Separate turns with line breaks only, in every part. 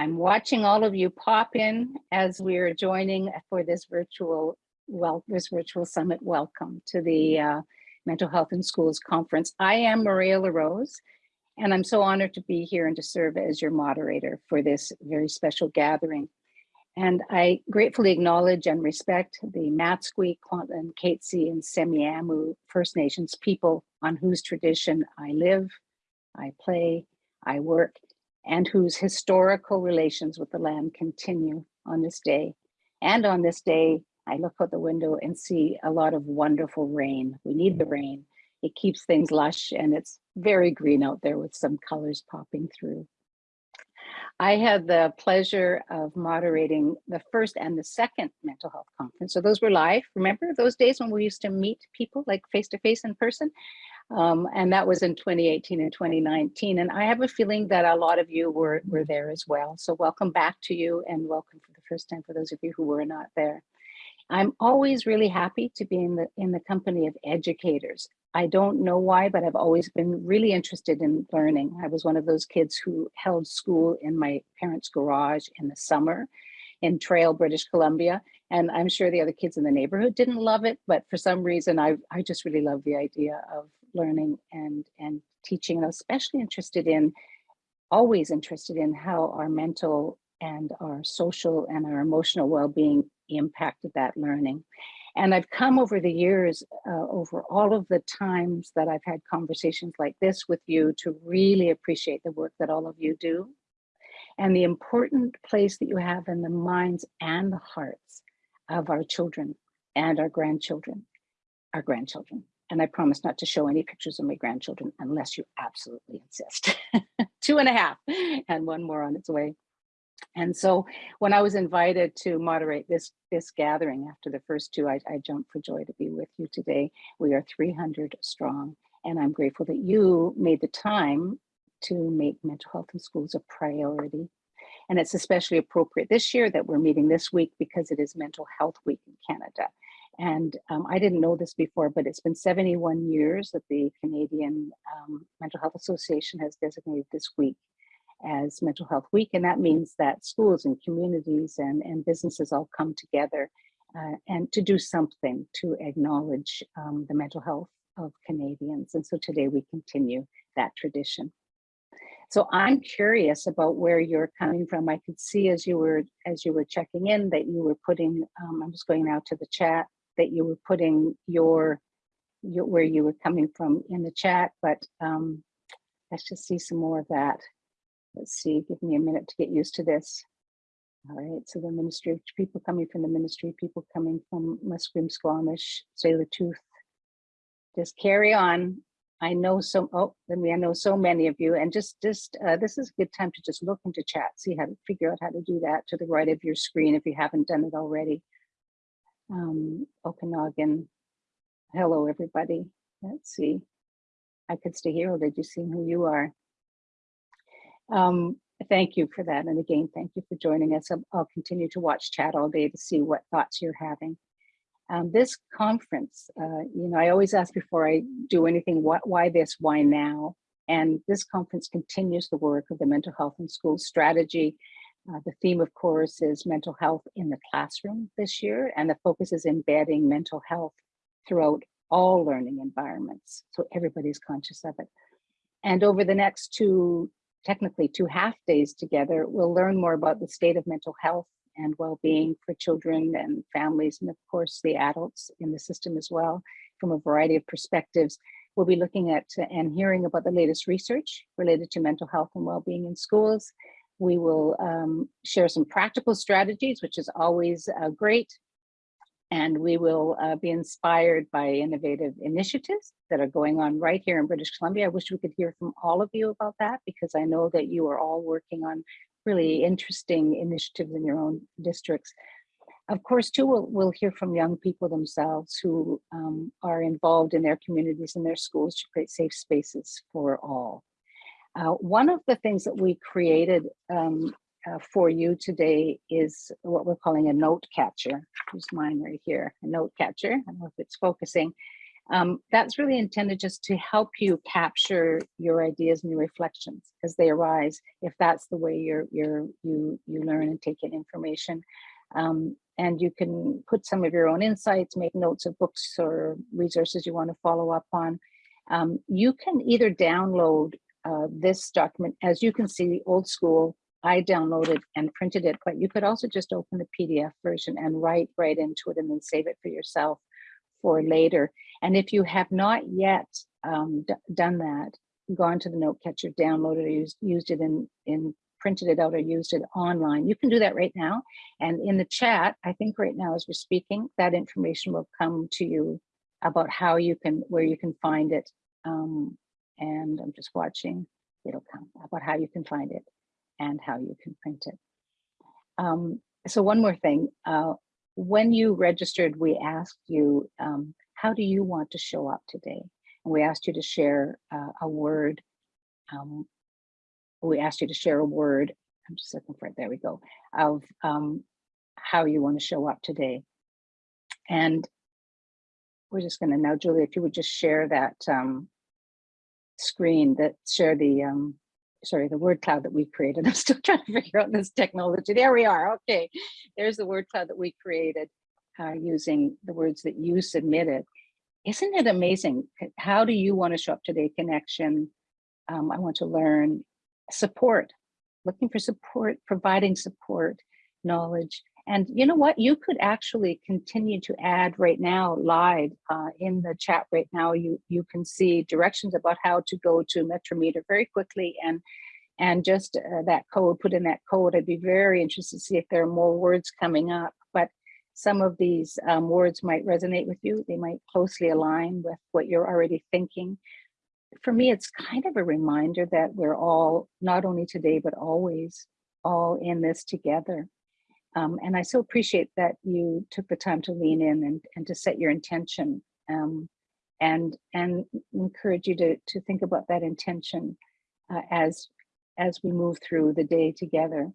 I'm watching all of you pop in as we're joining for this virtual well this virtual summit welcome to the uh, Mental Health in Schools Conference. I am Maria LaRose, and I'm so honored to be here and to serve as your moderator for this very special gathering. And I gratefully acknowledge and respect the Matsqui, Kwantlen, Katzie, and Semiahmoo First Nations people on whose tradition I live, I play, I work, and whose historical relations with the land continue on this day. And on this day, I look out the window and see a lot of wonderful rain. We need the rain. It keeps things lush and it's very green out there with some colors popping through. I had the pleasure of moderating the first and the second mental health conference. So those were live. Remember those days when we used to meet people like face to face in person? Um, and that was in 2018 and 2019. And I have a feeling that a lot of you were, were there as well. So welcome back to you and welcome for the first time for those of you who were not there. I'm always really happy to be in the, in the company of educators. I don't know why, but I've always been really interested in learning. I was one of those kids who held school in my parents' garage in the summer in Trail, British Columbia. And I'm sure the other kids in the neighborhood didn't love it, but for some reason, I, I just really love the idea of learning and, and teaching. And I was especially interested in, always interested in how our mental and our social and our emotional well-being impacted that learning. And I've come over the years, uh, over all of the times that I've had conversations like this with you to really appreciate the work that all of you do and the important place that you have in the minds and the hearts of our children and our grandchildren, our grandchildren. And I promise not to show any pictures of my grandchildren unless you absolutely insist. Two and a half and one more on its way. And so when I was invited to moderate this, this gathering after the first two, I, I jumped for joy to be with you today. We are 300 strong and I'm grateful that you made the time to make mental health in schools a priority. And it's especially appropriate this year that we're meeting this week because it is Mental Health Week in Canada. And um, I didn't know this before, but it's been 71 years that the Canadian um, Mental Health Association has designated this week as Mental Health Week. And that means that schools and communities and, and businesses all come together uh, and to do something to acknowledge um, the mental health of Canadians. And so today we continue that tradition. So I'm curious about where you're coming from. I could see as you were as you were checking in that you were putting, um, I'm just going now to the chat, that you were putting your, your where you were coming from in the chat, but um, let's just see some more of that. Let's see, give me a minute to get used to this. All right, so the ministry, people coming from the ministry, people coming from Musqueam, Squamish, Tsleil-Waututh. Just carry on. I know so, oh, then we I know so many of you and just, just uh, this is a good time to just look into chat, see how to figure out how to do that to the right of your screen if you haven't done it already. Um, Okanagan, hello everybody. Let's see. I could stay here did you see who you are? Um, thank you for that. And again, thank you for joining us. I'll, I'll continue to watch chat all day to see what thoughts you're having. Um, this conference, uh, you know, I always ask before I do anything, what, why this, why now? And this conference continues the work of the Mental Health and Schools strategy. Uh, the theme, of course, is mental health in the classroom this year, and the focus is embedding mental health throughout all learning environments. So everybody's conscious of it. And over the next two, technically two half days together, we'll learn more about the state of mental health and well-being for children and families, and of course the adults in the system as well, from a variety of perspectives. We'll be looking at and hearing about the latest research related to mental health and well-being in schools. We will um, share some practical strategies, which is always uh, great. And we will uh, be inspired by innovative initiatives that are going on right here in British Columbia. I wish we could hear from all of you about that because I know that you are all working on really interesting initiatives in your own districts. Of course, too, we'll, we'll hear from young people themselves who um, are involved in their communities and their schools to create safe spaces for all. Uh, one of the things that we created um, uh, for you today is what we're calling a note catcher. Here's mine right here, a note catcher. I don't know if it's focusing. Um, that's really intended just to help you capture your ideas and your reflections as they arise, if that's the way you're, you're, you, you learn and take in information. Um, and you can put some of your own insights, make notes of books or resources you want to follow up on. Um, you can either download uh, this document, as you can see, old school, I downloaded and printed it, but you could also just open the PDF version and write right into it and then save it for yourself for later. And if you have not yet um, done that, gone to the note catcher, downloaded or used, used it in, in printed it out or used it online, you can do that right now. And in the chat, I think right now as we're speaking, that information will come to you about how you can, where you can find it. Um, and I'm just watching, it'll come about how you can find it and how you can print it. Um, so one more thing, uh, when you registered, we asked you, um, how do you want to show up today? And we asked you to share uh, a word. Um, we asked you to share a word. I'm just looking for it. There we go. Of um, how you want to show up today. And we're just going to now, Julie, if you would just share that um, screen that share the um, sorry, the word cloud that we created. I'm still trying to figure out this technology. There we are. Okay, there's the word cloud that we created uh, using the words that you submitted. Isn't it amazing? How do you want to show up today? Connection. Um, I want to learn support, looking for support, providing support, knowledge, and you know what? You could actually continue to add right now live uh, in the chat right now. You you can see directions about how to go to Mentimeter very quickly and and just uh, that code, put in that code. I'd be very interested to see if there are more words coming up. But some of these um, words might resonate with you. They might closely align with what you're already thinking. For me, it's kind of a reminder that we're all, not only today, but always all in this together um, and I so appreciate that you took the time to lean in and, and to set your intention um, and and encourage you to, to think about that intention uh, as as we move through the day together.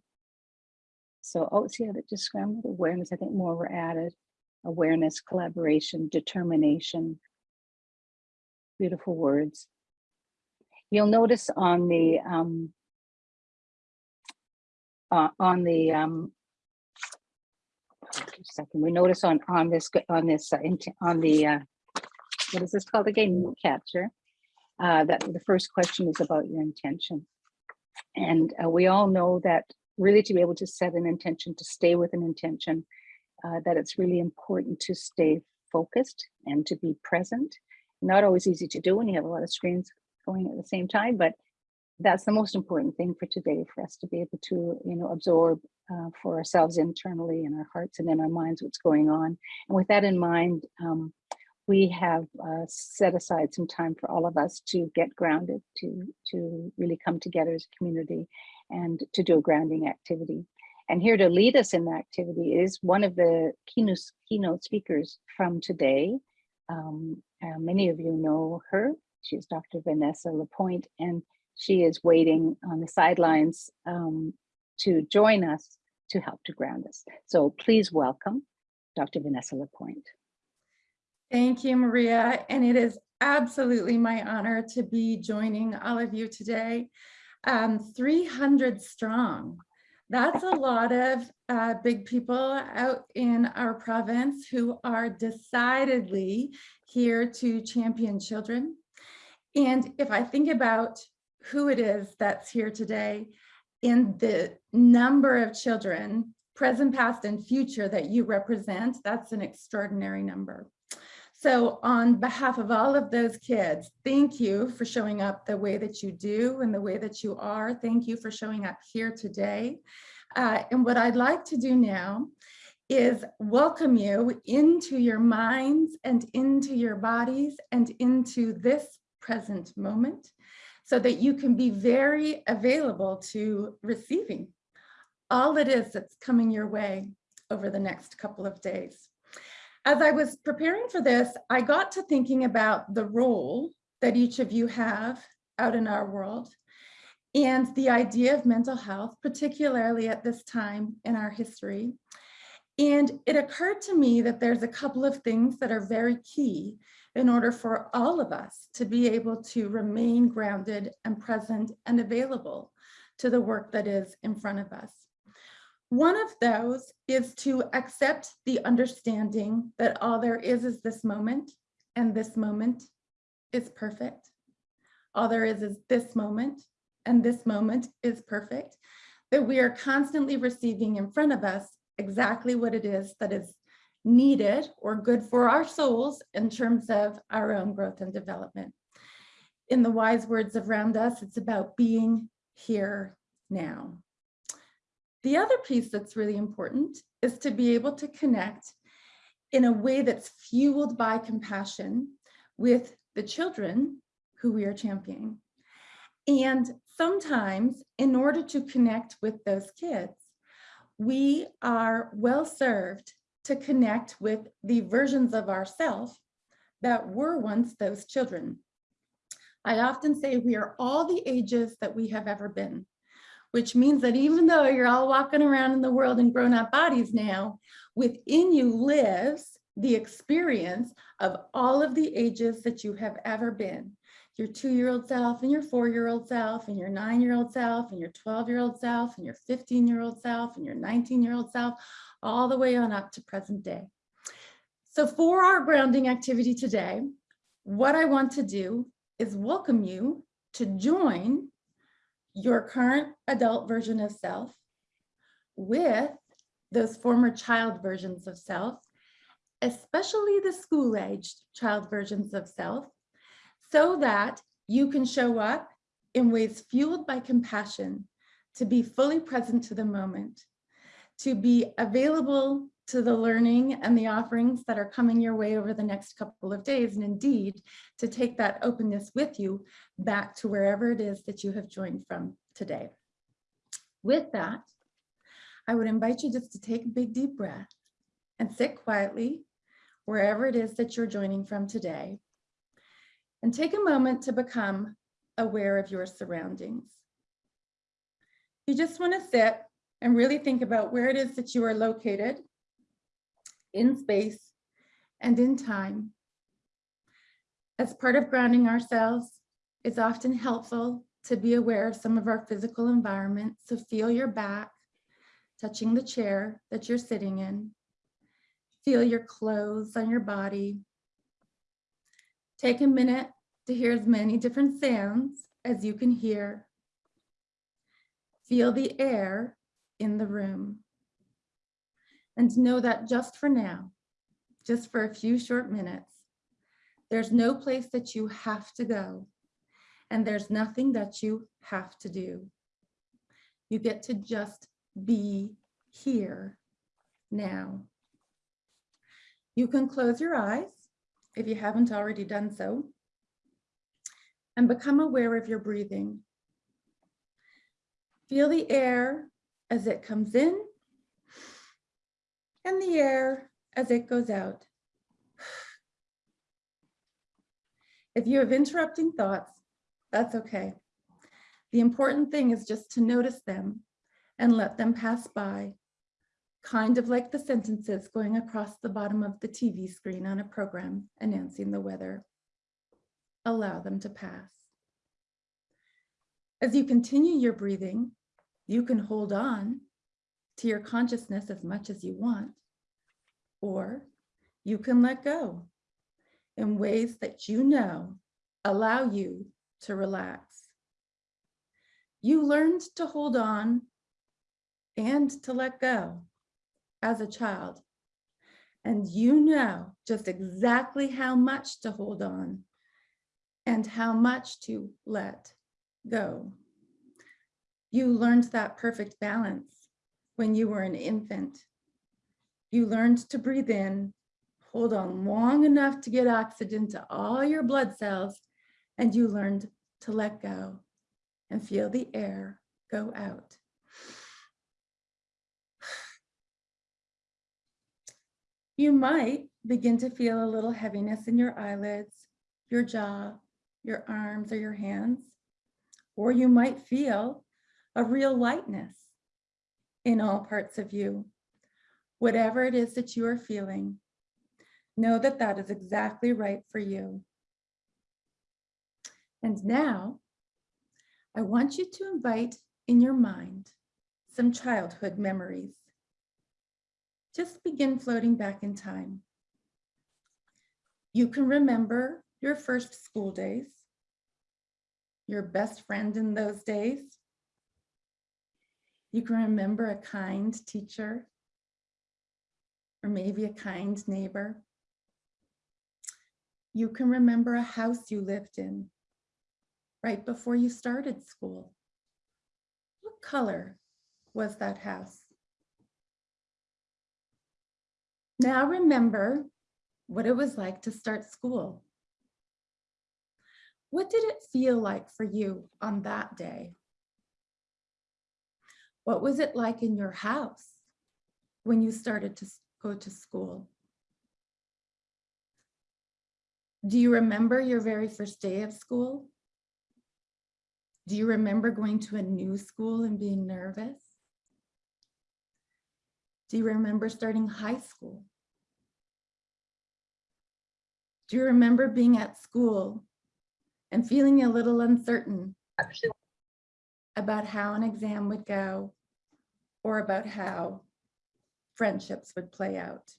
So, oh, see how that just scrambled awareness. I think more were added. Awareness, collaboration, determination. Beautiful words. You'll notice on the um, uh, on the um, second. We notice on on this on this uh, on the uh, what is this called again? Capture. Uh, that the first question is about your intention, and uh, we all know that really to be able to set an intention, to stay with an intention, uh, that it's really important to stay focused and to be present. Not always easy to do when you have a lot of screens going at the same time, but that's the most important thing for today for us to be able to you know absorb uh, for ourselves internally in our hearts and in our minds what's going on. And with that in mind um, we have uh, set aside some time for all of us to get grounded to to really come together as a community and to do a grounding activity. And here to lead us in the activity is one of the keynote keynote speakers from today. Um, uh, many of you know her. She's dr vanessa lapointe and she is waiting on the sidelines um, to join us to help to ground us. So please welcome Dr. Vanessa Lapointe.
Thank you, Maria. And it is absolutely my honor to be joining all of you today. Um, 300 strong. That's a lot of uh, big people out in our province who are decidedly here to champion children. And if I think about who it is that's here today in the number of children, present, past, and future that you represent, that's an extraordinary number. So on behalf of all of those kids, thank you for showing up the way that you do and the way that you are. Thank you for showing up here today. Uh, and what I'd like to do now is welcome you into your minds and into your bodies and into this present moment so that you can be very available to receiving all it is that's coming your way over the next couple of days. As I was preparing for this, I got to thinking about the role that each of you have out in our world and the idea of mental health, particularly at this time in our history. And it occurred to me that there's a couple of things that are very key in order for all of us to be able to remain grounded and present and available to the work that is in front of us. One of those is to accept the understanding that all there is is this moment and this moment is perfect. All there is is this moment and this moment is perfect. That we are constantly receiving in front of us exactly what it is that is needed or good for our souls in terms of our own growth and development. In the wise words of Ram Dass, it's about being here now. The other piece that's really important is to be able to connect in a way that's fueled by compassion with the children who we are championing. And sometimes in order to connect with those kids, we are well served to connect with the versions of ourself that were once those children. I often say we are all the ages that we have ever been, which means that even though you're all walking around in the world in grown up bodies now, within you lives the experience of all of the ages that you have ever been. Your two-year-old self and your four-year-old self and your nine-year-old self and your 12-year-old self and your 15-year-old self and your 19-year-old self, all the way on up to present day. So for our grounding activity today, what I want to do is welcome you to join your current adult version of self with those former child versions of self, especially the school-aged child versions of self, so that you can show up in ways fueled by compassion to be fully present to the moment to be available to the learning and the offerings that are coming your way over the next couple of days, and indeed to take that openness with you back to wherever it is that you have joined from today. With that, I would invite you just to take a big deep breath and sit quietly wherever it is that you're joining from today. And take a moment to become aware of your surroundings. You just want to sit and really think about where it is that you are located in space and in time. As part of grounding ourselves, it's often helpful to be aware of some of our physical environment. So feel your back touching the chair that you're sitting in. Feel your clothes on your body. Take a minute to hear as many different sounds as you can hear. Feel the air in the room. And know that just for now, just for a few short minutes, there's no place that you have to go and there's nothing that you have to do. You get to just be here now. You can close your eyes if you haven't already done so and become aware of your breathing. Feel the air as it comes in and the air as it goes out. If you have interrupting thoughts, that's okay. The important thing is just to notice them and let them pass by, kind of like the sentences going across the bottom of the TV screen on a program announcing the weather. Allow them to pass. As you continue your breathing, you can hold on to your consciousness as much as you want, or you can let go in ways that you know allow you to relax. You learned to hold on and to let go as a child. And you know just exactly how much to hold on and how much to let go. You learned that perfect balance when you were an infant. You learned to breathe in, hold on long enough to get oxygen to all your blood cells, and you learned to let go and feel the air go out. You might begin to feel a little heaviness in your eyelids, your jaw, your arms or your hands, or you might feel a real lightness in all parts of you. Whatever it is that you are feeling, Know that that is exactly right for you. And now, I want you to invite in your mind some childhood memories. Just begin floating back in time. You can remember your first school days, your best friend in those days. You can remember a kind teacher or maybe a kind neighbor. You can remember a house you lived in right before you started school. What color was that house? Now remember what it was like to start school. What did it feel like for you on that day? What was it like in your house when you started to go to school? Do you remember your very first day of school? Do you remember going to a new school and being nervous? Do you remember starting high school? Do you remember being at school and feeling a little uncertain about how an exam would go or about how friendships would play out?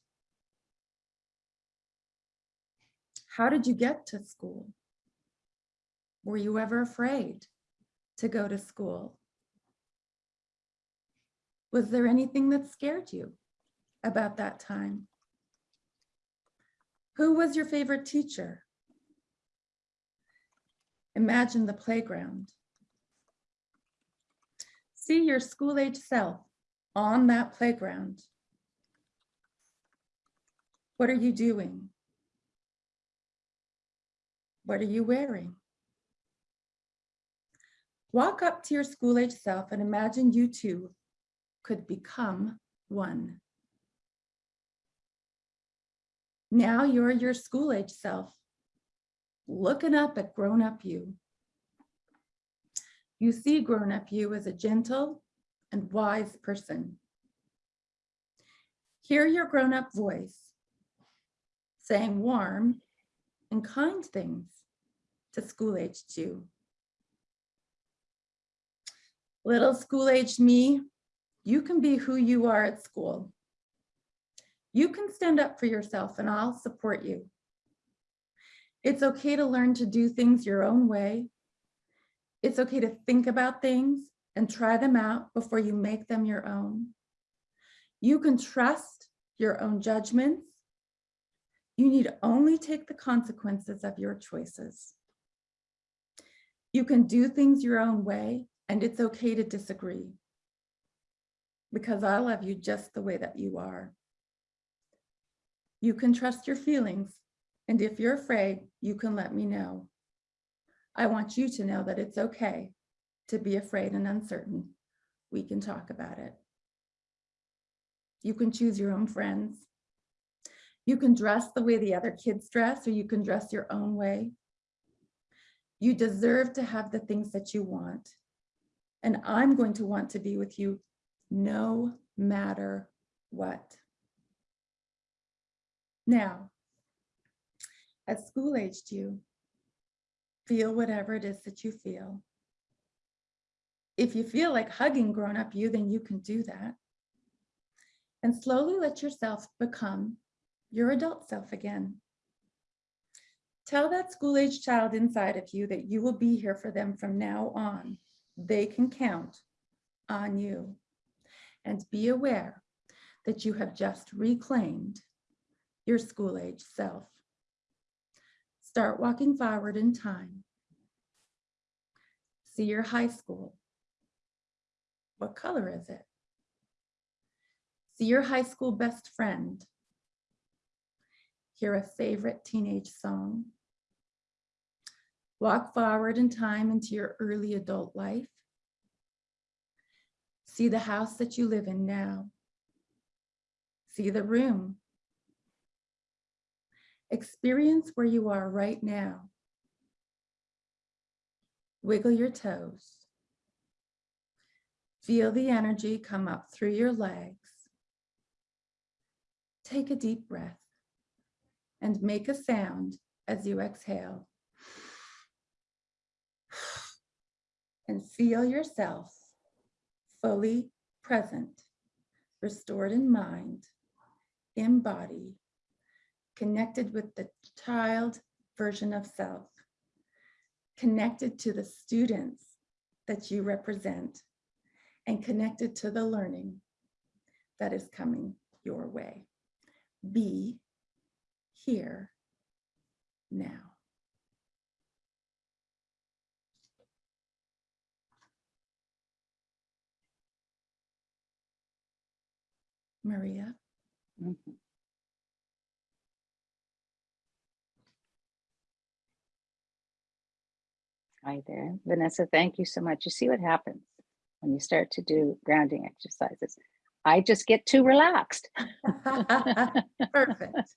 How did you get to school? Were you ever afraid to go to school? Was there anything that scared you about that time? Who was your favorite teacher? Imagine the playground. See your school age self on that playground. What are you doing? What are you wearing? Walk up to your school age self and imagine you two could become one. Now you're your school age self, looking up at grown up you. You see grown up you as a gentle and wise person. Hear your grown up voice saying warm and kind things to school aged you. Little school aged me, you can be who you are at school. You can stand up for yourself and I'll support you. It's okay to learn to do things your own way. It's okay to think about things and try them out before you make them your own. You can trust your own judgments. You need only take the consequences of your choices. You can do things your own way and it's okay to disagree because I love you just the way that you are. You can trust your feelings. And if you're afraid, you can let me know. I want you to know that it's okay to be afraid and uncertain. We can talk about it. You can choose your own friends. You can dress the way the other kids dress, or you can dress your own way. You deserve to have the things that you want. And I'm going to want to be with you no matter what. Now, at school aged you, feel whatever it is that you feel. If you feel like hugging grown up you, then you can do that. And slowly let yourself become your adult self again. Tell that school age child inside of you that you will be here for them from now on. They can count on you. And be aware that you have just reclaimed your school age self. Start walking forward in time. See your high school. What color is it? See your high school best friend. Hear a favorite teenage song. Walk forward in time into your early adult life. See the house that you live in now. See the room Experience where you are right now. Wiggle your toes. Feel the energy come up through your legs. Take a deep breath. and make a sound as you exhale. And feel yourself fully present, restored in mind, in body, connected with the child version of self, connected to the students that you represent, and connected to the learning that is coming your way. Be here now. Maria.
Mhm. Hi there, Vanessa, thank you so much. You see what happens when you start to do grounding exercises. I just get too relaxed.
Perfect.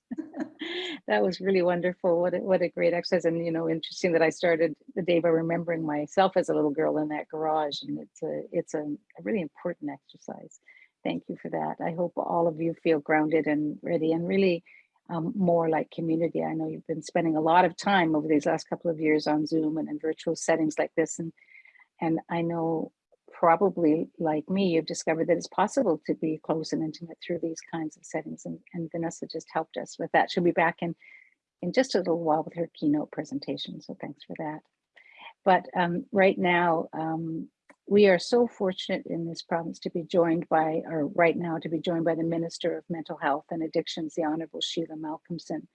That was really wonderful. What a, what a great exercise. And, you know, interesting that I started the day by remembering myself as a little girl in that garage. And it's a, it's a, a really important exercise. Thank you for that. I hope all of you feel grounded and ready and really um, more like community. I know you've been spending a lot of time over these last couple of years on Zoom and in virtual settings like this. And, and I know probably like me, you've discovered that it's possible to be close and intimate through these kinds of settings. And, and Vanessa just helped us with that. She'll be back in, in just a little while with her keynote presentation. So thanks for that. But um, right now, um, we are so fortunate in this province to be joined by, or right now to be joined by the Minister of Mental Health and Addictions, the Honorable Sheila Malcolmson.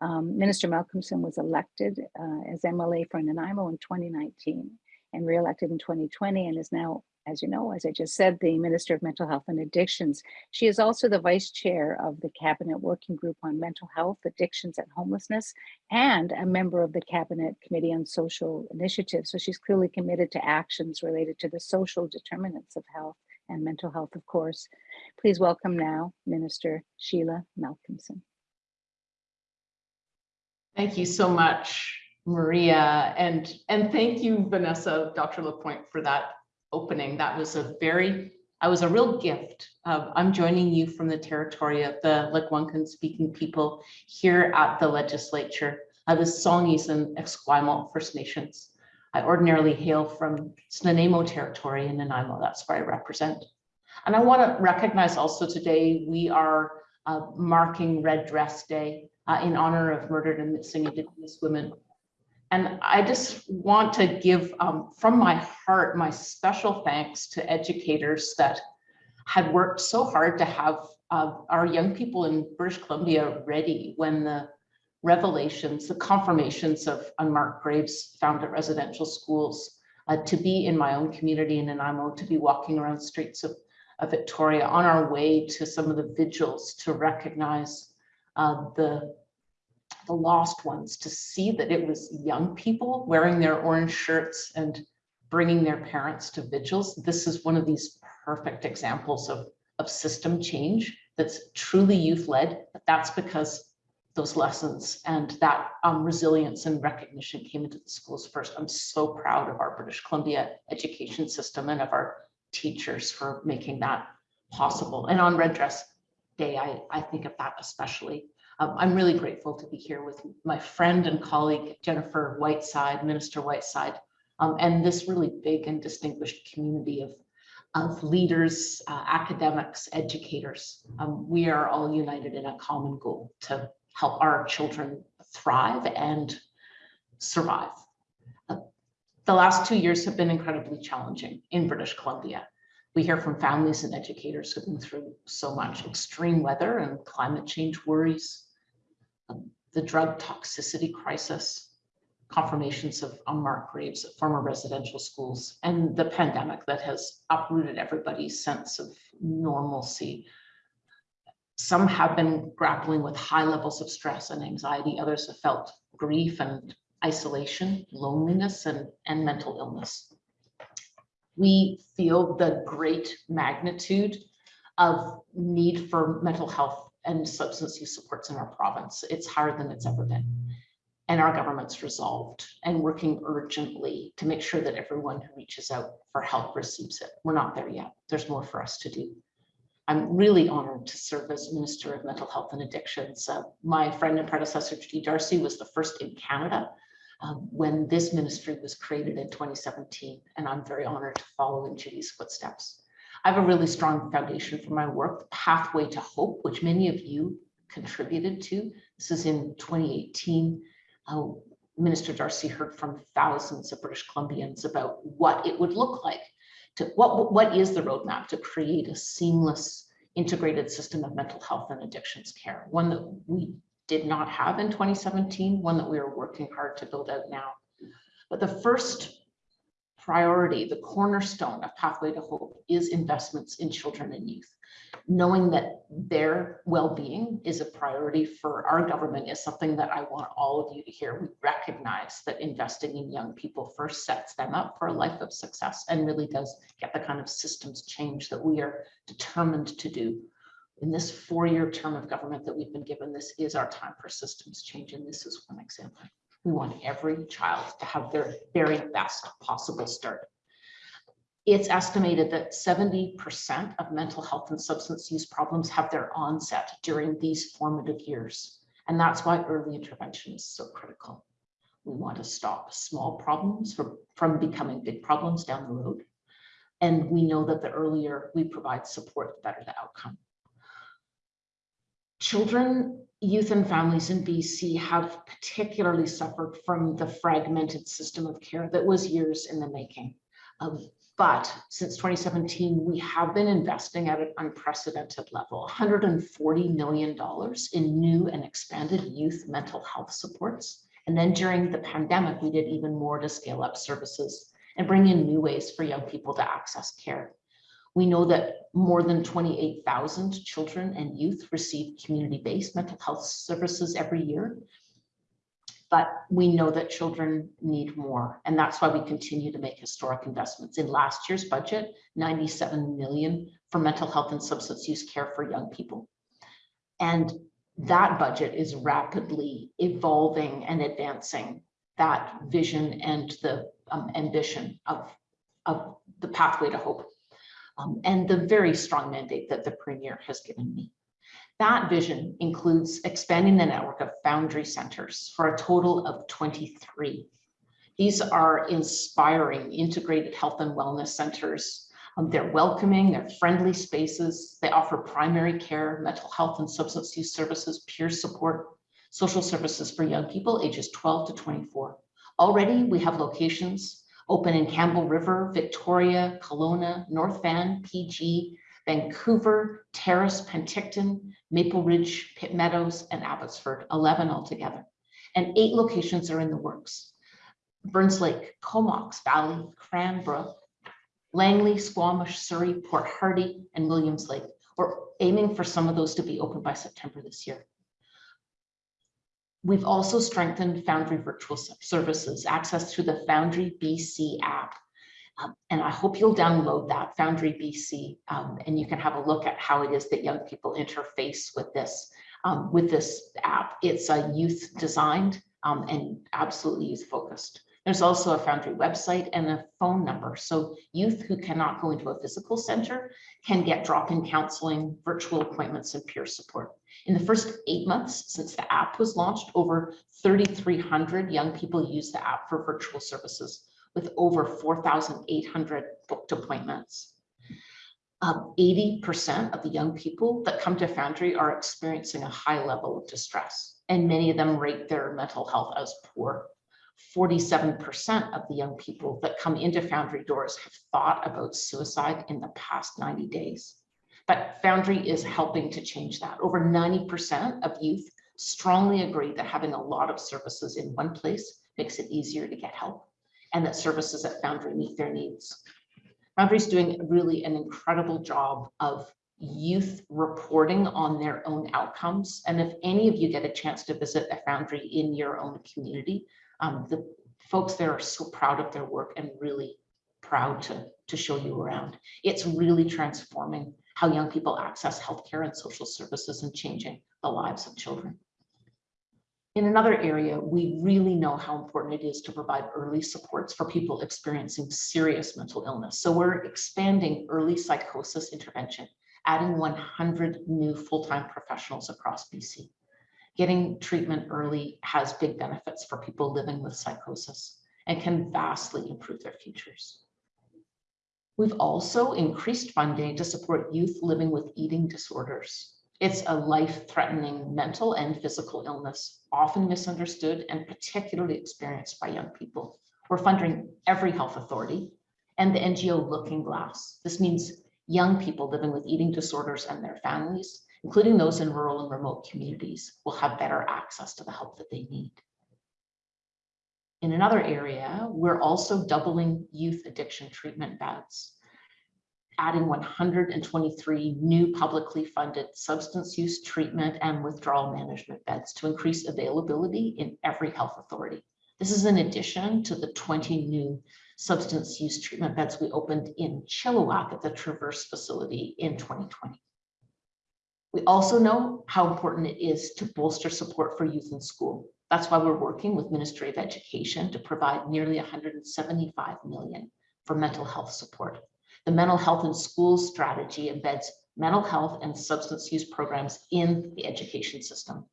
Um, Minister Malcolmson was elected uh, as MLA for Nanaimo in 2019 and re-elected in 2020 and is now, as you know, as I just said, the Minister of Mental Health and Addictions. She is also the Vice Chair of the Cabinet Working Group on Mental Health, Addictions and Homelessness, and a member of the Cabinet Committee on Social Initiatives. So she's clearly committed to actions related to the social determinants of health and mental health, of course. Please welcome now Minister Sheila Malcolmson.
Thank you so much, Maria, and, and thank you, Vanessa, Dr. Lapointe, for that opening. That was a very, I was a real gift. Uh, I'm joining you from the territory of the Lekwungen speaking people here at the legislature, uh, the Songhees and Esquimalt First Nations. I ordinarily hail from Nanaimo territory in Nanaimo, that's where I represent. And I want to recognize also today, we are uh, marking Red Dress Day uh, in honor of murdered and missing Indigenous women. And I just want to give um, from my heart my special thanks to educators that had worked so hard to have uh, our young people in British Columbia ready when the revelations, the confirmations of unmarked graves found at residential schools, uh, to be in my own community in Nanaimo, to be walking around streets of, of Victoria on our way to some of the vigils to recognize uh, the the lost ones to see that it was young people wearing their orange shirts and bringing their parents to vigils. This is one of these perfect examples of, of system change that's truly youth-led, but that's because those lessons and that um, resilience and recognition came into the schools first. I'm so proud of our British Columbia education system and of our teachers for making that possible. And on Red Dress Day, I, I think of that especially. Um, I'm really grateful to be here with my friend and colleague, Jennifer Whiteside, Minister Whiteside, um, and this really big and distinguished community of, of leaders, uh, academics, educators. Um, we are all united in a common goal to help our children thrive and survive. Uh, the last two years have been incredibly challenging in British Columbia. We hear from families and educators who've been through so much extreme weather and climate change worries, Um, the drug toxicity crisis, confirmations of unmarked graves at former residential schools, and the pandemic that has uprooted everybody's sense of normalcy. Some have been grappling with high levels of stress and anxiety. Others have felt grief and isolation, loneliness, and, and mental illness. We feel the great magnitude of need for mental health and substance use supports in our province. It's higher than it's ever been. And our government's resolved and working urgently to make sure that everyone who reaches out for help receives it. We're not there yet. There's more for us to do. I'm really honored to serve as Minister of Mental Health and Addictions. Uh, my friend and predecessor, Judy Darcy, was the first in Canada um, when this ministry was created in 2017, and I'm very honored to follow in Judy's footsteps. I have a really strong foundation for my work, the Pathway to Hope, which many of you contributed to. This is in 2018. Uh, Minister Darcy heard from thousands of British Columbians about what it would look like to what what is the roadmap to create a seamless integrated system of mental health and addictions care, one that we did not have in 2017, one that we are working hard to build out now. But the first priority, the cornerstone of Pathway to Hope is investments in children and youth. Knowing that their well-being is a priority for our government is something that I want all of you to hear. We recognize that investing in young people first sets them up for a life of success and really does get the kind of systems change that we are determined to do. In this four-year term of government that we've been given, this is our time for systems change, and this is one example. We want every child to have their very best possible start. It's estimated that 70% of mental health and substance use problems have their onset during these formative years. And that's why early intervention is so critical. We want to stop small problems from, from becoming big problems down the road. And we know that the earlier we provide support, the better the outcome. Children, youth and families in BC have particularly suffered from the fragmented system of care that was years in the making. Um, but since 2017, we have been investing at an unprecedented level, $140 million in new and expanded youth mental health supports. And then during the pandemic, we did even more to scale up services and bring in new ways for young people to access care. We know that more than 28,000 children and youth receive community-based mental health services every year. But we know that children need more, and that's why we continue to make historic investments. In last year's budget, 97 million for mental health and substance use care for young people. And that budget is rapidly evolving and advancing that vision and the um, ambition of, of the pathway to hope um, and the very strong mandate that the Premier has given me. That vision includes expanding the network of Foundry Centers for a total of 23. These are inspiring integrated health and wellness centers. Um, they're welcoming, they're friendly spaces. They offer primary care, mental health and substance use services, peer support, social services for young people ages 12 to 24. Already we have locations open in Campbell River, Victoria, Kelowna, North Van, PG, Vancouver, Terrace, Penticton, Maple Ridge, Pitt Meadows, and Abbotsford, 11 altogether. And eight locations are in the works. Burns Lake, Comox Valley, Cranbrook, Langley, Squamish, Surrey, Port Hardy, and Williams Lake. We're aiming for some of those to be open by September this year. We've also strengthened Foundry virtual services, access to the Foundry BC app. Um, and I hope you'll download that Foundry BC um, and you can have a look at how it is that young people interface with this um, with this app. It's a youth designed um, and absolutely youth focused. There's also a Foundry website and a phone number. So youth who cannot go into a physical center can get drop-in counseling, virtual appointments, and peer support. In the first eight months since the app was launched, over 3,300 young people use the app for virtual services with over 4,800 booked appointments. 80% um, of the young people that come to Foundry are experiencing a high level of distress, and many of them rate their mental health as poor. 47% of the young people that come into Foundry doors have thought about suicide in the past 90 days. But Foundry is helping to change that. Over 90% of youth strongly agree that having a lot of services in one place makes it easier to get help and that services at Foundry meet their needs. Foundry is doing really an incredible job of youth reporting on their own outcomes. And if any of you get a chance to visit a Foundry in your own community, um, the folks there are so proud of their work and really proud to, to show you around. It's really transforming how young people access healthcare and social services and changing the lives of children. In another area, we really know how important it is to provide early supports for people experiencing serious mental illness. So we're expanding early psychosis intervention adding 100 new full-time professionals across BC. Getting treatment early has big benefits for people living with psychosis and can vastly improve their futures. We've also increased funding to support youth living with eating disorders. It's a life-threatening mental and physical illness, often misunderstood and particularly experienced by young people. We're funding every health authority and the NGO Looking Glass. This means young people living with eating disorders and their families, including those in rural and remote communities, will have better access to the help that they need. In another area, we're also doubling youth addiction treatment beds, adding 123 new publicly funded substance use treatment and withdrawal management beds to increase availability in every health authority. This is in addition to the 20 new substance use treatment beds we opened in Chilliwack at the Traverse facility in 2020. We also know how important it is to bolster support for youth in school. That's why we're working with Ministry of Education to provide nearly 175 million for mental health support. The mental health in schools strategy embeds mental health and substance use programs in the education system.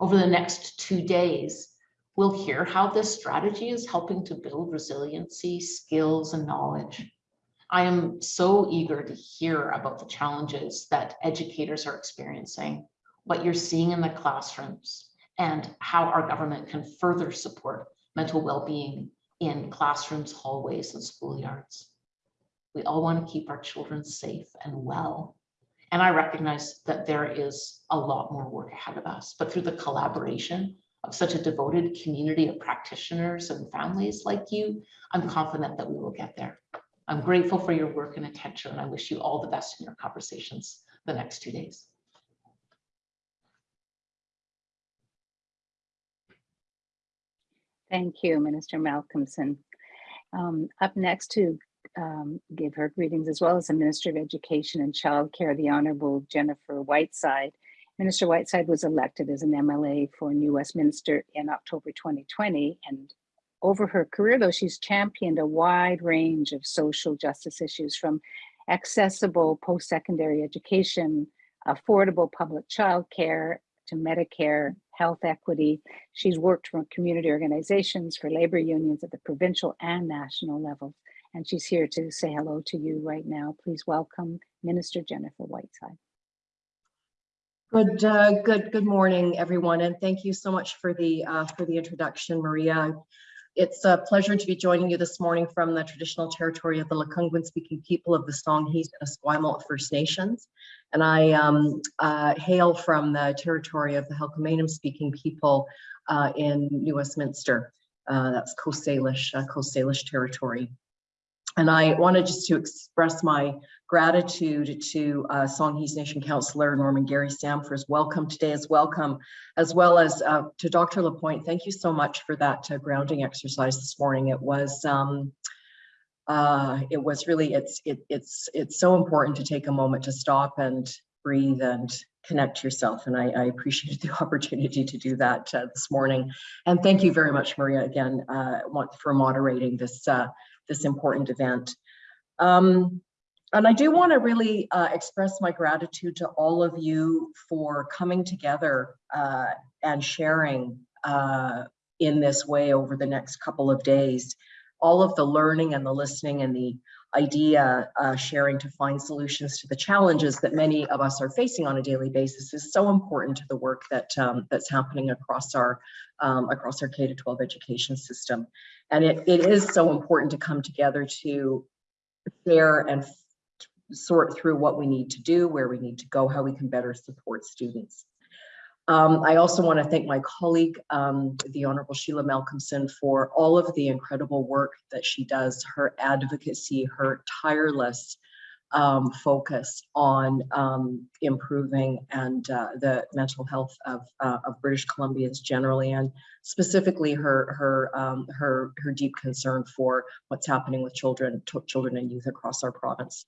Over the next two days, we'll hear how this strategy is helping to build resiliency, skills, and knowledge. I am so eager to hear about the challenges that educators are experiencing, what you're seeing in the classrooms, and how our government can further support mental well-being in classrooms, hallways, and schoolyards. We all want to keep our children safe and well. And I recognize that there is a lot more work ahead of us, but through the collaboration of such a devoted community of practitioners and families like you, I'm confident that we will get there. I'm grateful for your work and attention, and I wish you all the best in your conversations the next two days.
Thank you, Minister Malcolmson. Um, up next to um, give her greetings as well as the Minister of Education and Childcare, the Honorable Jennifer Whiteside. Minister Whiteside was elected as an MLA for New Westminster in October 2020. And over her career, though, she's championed a wide range of social justice issues from accessible post-secondary education, affordable public childcare, to Medicare, health equity. She's worked for community organizations, for labor unions at the provincial and national levels. And she's here to say hello to you right now. Please welcome Minister Jennifer Whiteside.
Good, uh, good, good morning, everyone, and thank you so much for the uh, for the introduction, Maria. It's a pleasure to be joining you this morning from the traditional territory of the Lekwungen speaking people of the Songhees and Esquimalt First Nations. And I um, uh, hail from the territory of the Halkomelem speaking people uh, in New Westminster. Uh, that's Coast Salish, uh, Coast Salish territory. And I wanted just to express my gratitude to uh, Songhees Nation Councillor Norman Gary Sam for his welcome today as welcome, as well as uh, to Dr. Lapointe. Thank you so much for that uh, grounding exercise this morning. It was um, uh, it was really it's it, it's it's so important to take a moment to stop and breathe and connect yourself. And I, I appreciated the opportunity to do that uh, this morning. And thank you very much, Maria, again, uh, for moderating this uh, this important event. Um, and I do want to really uh, express my gratitude to all of you for coming together uh, and sharing uh, in this way over the next couple of days. All of the learning and the listening and the idea uh, sharing to find solutions to the challenges that many of us are facing on a daily basis is so important to the work that um, that's happening across our um, across our K to 12 education system. And it, it is so important to come together to share and sort through what we need to do, where we need to go, how we can better support students. Um, I also want to thank my colleague, um, the Honorable Sheila Malcolmson, for all of the incredible work that she does, her advocacy, her tireless um, focus on um, improving and uh, the mental health of, uh, of British Columbians generally, and specifically her her um, her her deep concern for what's happening with children, children and youth across our province.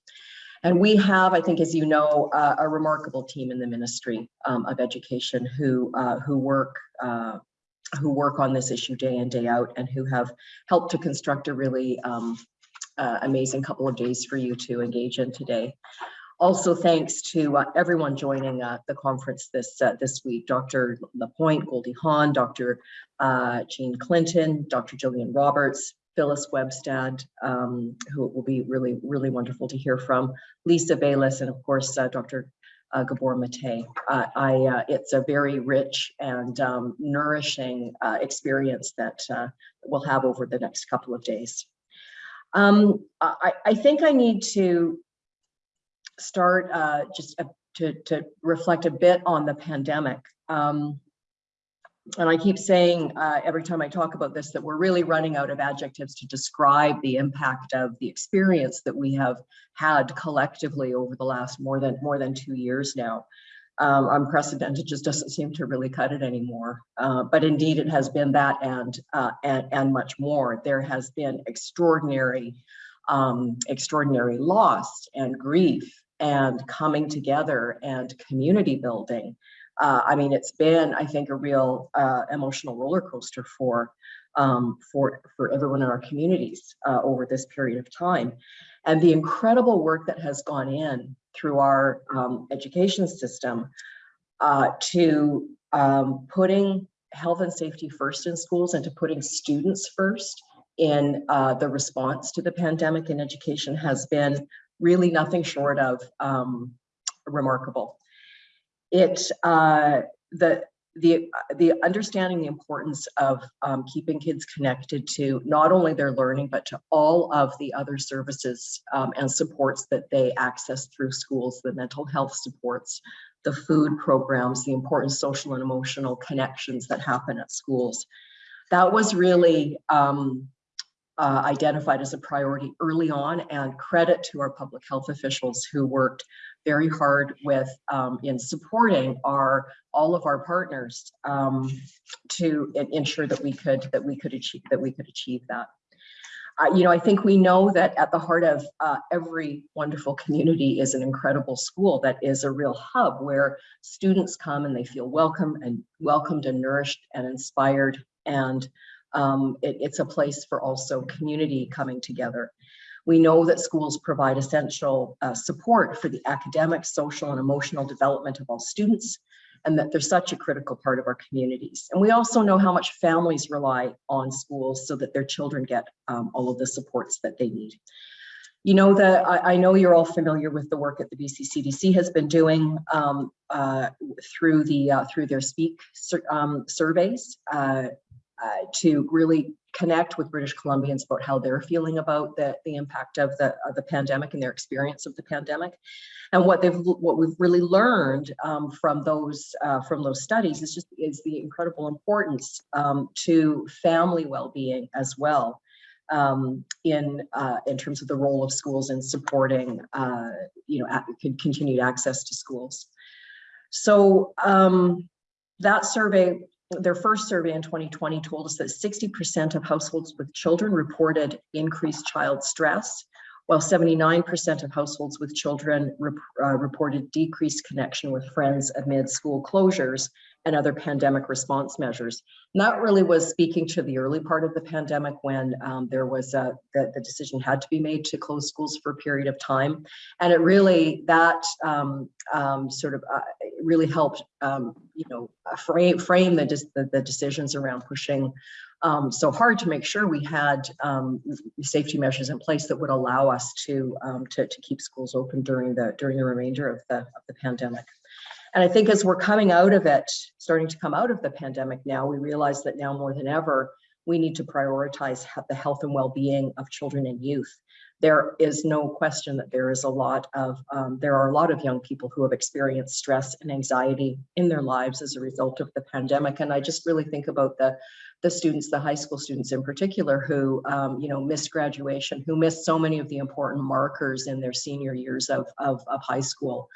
And we have, I think, as you know, uh, a remarkable team in the Ministry um, of Education who uh, who work uh, who work on this issue day in day out and who have helped to construct a really um, uh, amazing couple of days for you to engage in today. Also, thanks to uh, everyone joining uh, the conference this this week, Dr. Lapointe, Goldie Hawn, Dr. Jean Clinton, Dr. Jillian Roberts, Phyllis Webstad, um, who will be really, really wonderful to hear from, Lisa Bayless, and of course, uh, Dr. Uh, Gabor Mate. Uh, I, it's a very rich and um, nourishing uh, experience that uh, we'll have over the next couple of days. Um, I, I think I need to start uh, just uh, to, to reflect a bit on the pandemic. Um, and I keep saying uh, every time I talk about this that we're really running out of adjectives to describe the impact of the experience that we have had collectively over the last more than more than two years now. Um, unprecedented just doesn't seem to really cut it anymore. Uh, but indeed, it has been that and uh, and and much more. There has been extraordinary, um, extraordinary loss and grief and coming together and community building. Uh, I mean, it's been, I think, a real uh, emotional roller coaster for um, for for everyone in our communities uh, over this period of time, and the incredible work that has gone in through our um, education system uh, to um, putting health and safety first in schools and to putting students first in uh, the response to the pandemic in education has been really nothing short of um, remarkable it uh, the the the understanding the importance of um, keeping kids connected to not only their learning but to all of the other services um, and supports that they access through schools the mental health supports the food programs the important social and emotional connections that happen at schools. That was really um, uh, identified as a priority early on and credit to our public health officials who worked very hard with um, in supporting our all of our partners um, to ensure that we could that we could achieve that we could achieve that. Uh, you know, I think we know that at the heart of uh, every wonderful community is an incredible school that is a real hub where students come and they feel welcome and welcomed and nourished and inspired and um, it, it's a place for also community coming together. We know that schools provide essential uh, support for the academic, social, and emotional development of all students, and that they're such a critical part of our communities. And we also know how much families rely on schools so that their children get um, all of the supports that they need. You know that I, I, know you're all familiar with the work that the BC CDC has been doing um, uh, through the uh, through their Speak um, surveys. Uh, uh, to really connect with British Columbians about how they're feeling about the, the impact of the, of the pandemic and their experience of the pandemic. And what they've what we've really learned um, from those uh, from those studies is just is the incredible importance um, to family well-being as well um, in uh, in terms of the role of schools in supporting uh, you know continued access to schools. So um, that survey their first survey in 2020 told us that 60% of households with children reported increased child stress, while 79% of households with children rep uh, reported decreased connection with friends amid school closures and other pandemic response measures. And that really was speaking to the early part of the pandemic when um, there was a, the, the decision had to be made to close schools for a period of time. And it really, that um, um, sort of uh, really helped, um, you know, frame, frame the, the, the decisions around pushing um, so hard to make sure we had um, safety measures in place that would allow us to, um, to, to keep schools open during the during the remainder of the of the pandemic. And I think as we're coming out of it, starting to come out of the pandemic now, we realize that now more than ever, we need to prioritize the health and well-being of children and youth. There is no question that there is a lot of, um, there are a lot of young people who have experienced stress and anxiety in their lives as a result of the pandemic. And I just really think about the, the students, the high school students in particular, who, um, you know, missed graduation, who missed so many of the important markers in their senior years of, of, of high school.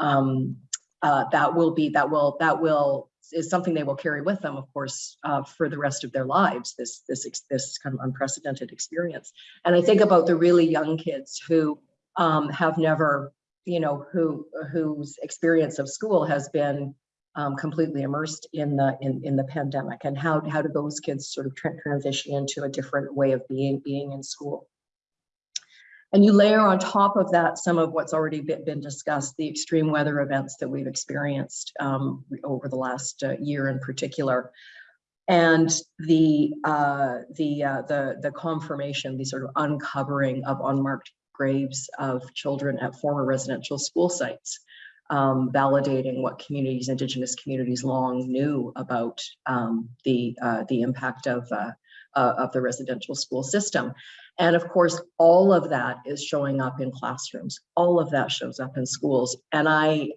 Um, uh, that will be that will that will is something they will carry with them, of course, uh, for the rest of their lives. This this this kind of unprecedented experience. And I think about the really young kids who um, have never, you know, who whose experience of school has been um, completely immersed in the in in the pandemic. And how how do those kids sort of tra transition into a different way of being being in school? And you layer on top of that some of what's already been, discussed, the extreme weather events that we've experienced um, over the last uh, year in particular. And the uh, the uh, the the confirmation, the sort of uncovering of unmarked graves of children at former residential school sites, um, validating what communities, Indigenous communities, long knew about um, the uh, the impact of uh, uh, of the residential school system. And of course, all of that is showing up in classrooms. All of that shows up in schools. And I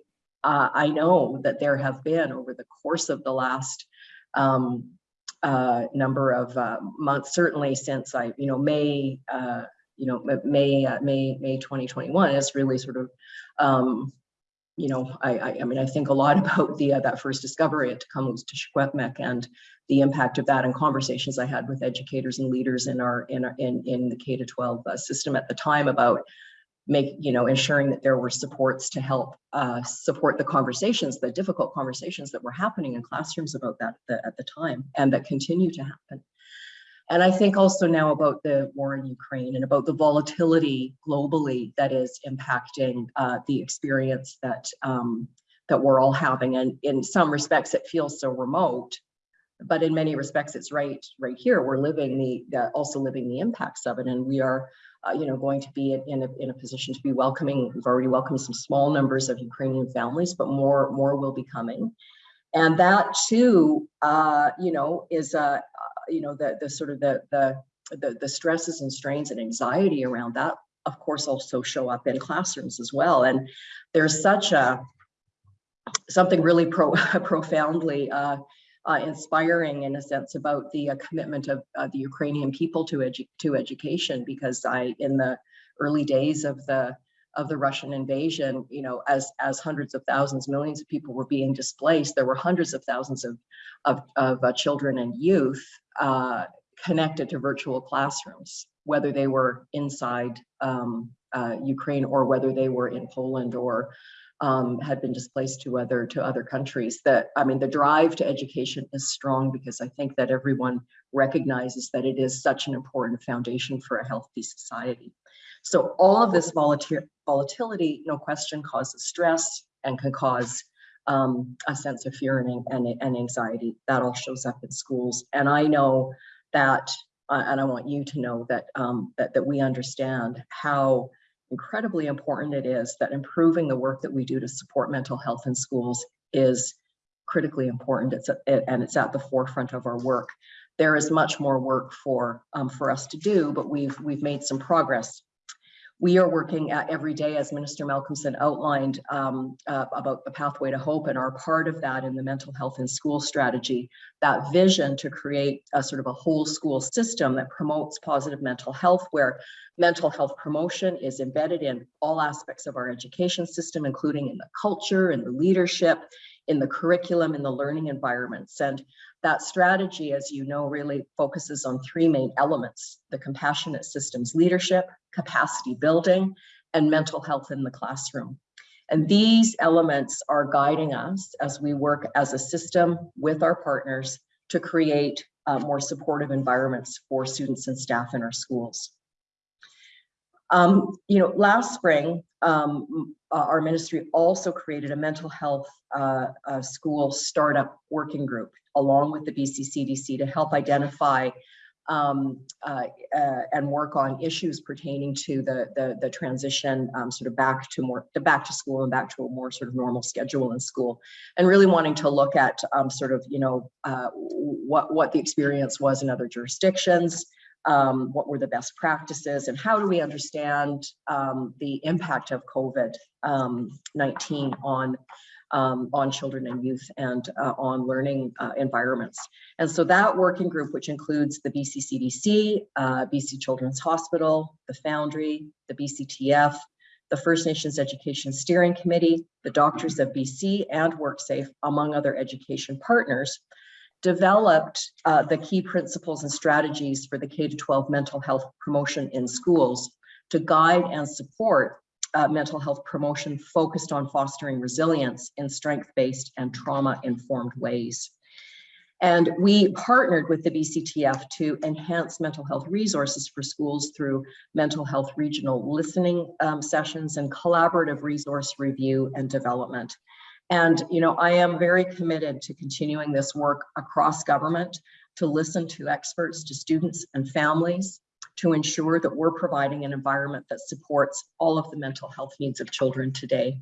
uh, I know that there have been over the course of the last um, uh, number of uh, months, certainly since I, you know, May, you know, May, May, May 2021 is really sort of, um, you know, I, I, I mean, I think a lot about the uh, that first discovery at Tk'emlúps te Secwépemc and the impact of that and conversations I had with educators and leaders in our in our, in in the K to 12 uh, system at the time about make you know ensuring that there were supports to help uh, support the conversations the difficult conversations that were happening in classrooms about that the, at the time and that continue to happen and i think also now about the war in ukraine and about the volatility globally that is impacting uh, the experience that um, that we're all having and in some respects it feels so remote but in many respects it's right right here we're living the, the also living the impacts of it and we are uh, you know, going to be in a, in a position to be welcoming. We've already welcomed some small numbers of Ukrainian families, but more more will be coming. And that too, uh, you know, is uh, you know the the sort of the, the the the stresses and strains and anxiety around that, of course, also show up in classrooms as well. And there's such a something really pro profoundly uh, uh, inspiring in a sense about the uh, commitment of uh, the Ukrainian people to edu to education because I in the early days of the of the Russian invasion, you know, as as hundreds of thousands, millions of people were being displaced, there were hundreds of thousands of of, of uh, children and youth uh, connected to virtual classrooms, whether they were inside um, uh, Ukraine or whether they were in Poland or um, had been displaced to other to other countries. That I mean, the drive to education is strong because I think that everyone recognizes that it is such an important foundation for a healthy society. So all of this volatility, no question, causes stress and can cause um, a sense of fear and, and, and anxiety. That all shows up in schools. And I know that, uh, and I want you to know that um, that that we understand how incredibly important it is that improving the work that we do to support mental health in schools is critically important. It's a, it, and it's at the forefront of our work. There is much more work for um, for us to do, but we've we've made some progress we are working every day, as Minister Malcolmson outlined, um, uh, about the pathway to hope and are part of that in the mental health in school strategy, that vision to create a sort of a whole school system that promotes positive mental health, where mental health promotion is embedded in all aspects of our education system, including in the culture in the leadership, in the curriculum, in the learning environments. And that strategy, as you know, really focuses on three main elements, the compassionate systems leadership, capacity building, and mental health in the classroom. And these elements are guiding us as we work as a system with our partners to create uh, more supportive environments for students and staff in our schools. Um, you know, last spring, um, our ministry also created a mental health uh, uh, school startup working group along with the BC CDC to help identify um, uh, uh, and work on issues pertaining to the the, the transition um, sort of back to more the back to school and back to a more sort of normal schedule in school, and really wanting to look at um, sort of you know uh, what what the experience was in other jurisdictions, um, what were the best practices, and how do we understand um, the impact of COVID-19 um, on um, on children and youth and uh, on learning uh, environments. And so that working group, which includes the BC CDC, uh, BC Children's Hospital, the Foundry, the BCTF, the First Nations Education Steering Committee, the Doctors of BC, and WorkSafe, among other education partners, developed uh, the key principles and strategies for the K-12 mental health promotion in schools to guide and support uh, mental health promotion focused on fostering resilience in strength-based and trauma-informed ways. And we partnered with the BCTF to enhance mental health resources for schools through mental health regional listening um, sessions and collaborative resource review and development. And, you know, I am very committed to continuing this work across government to listen to experts, to students and families, to ensure that we're providing an environment that supports all of the mental health needs of children today.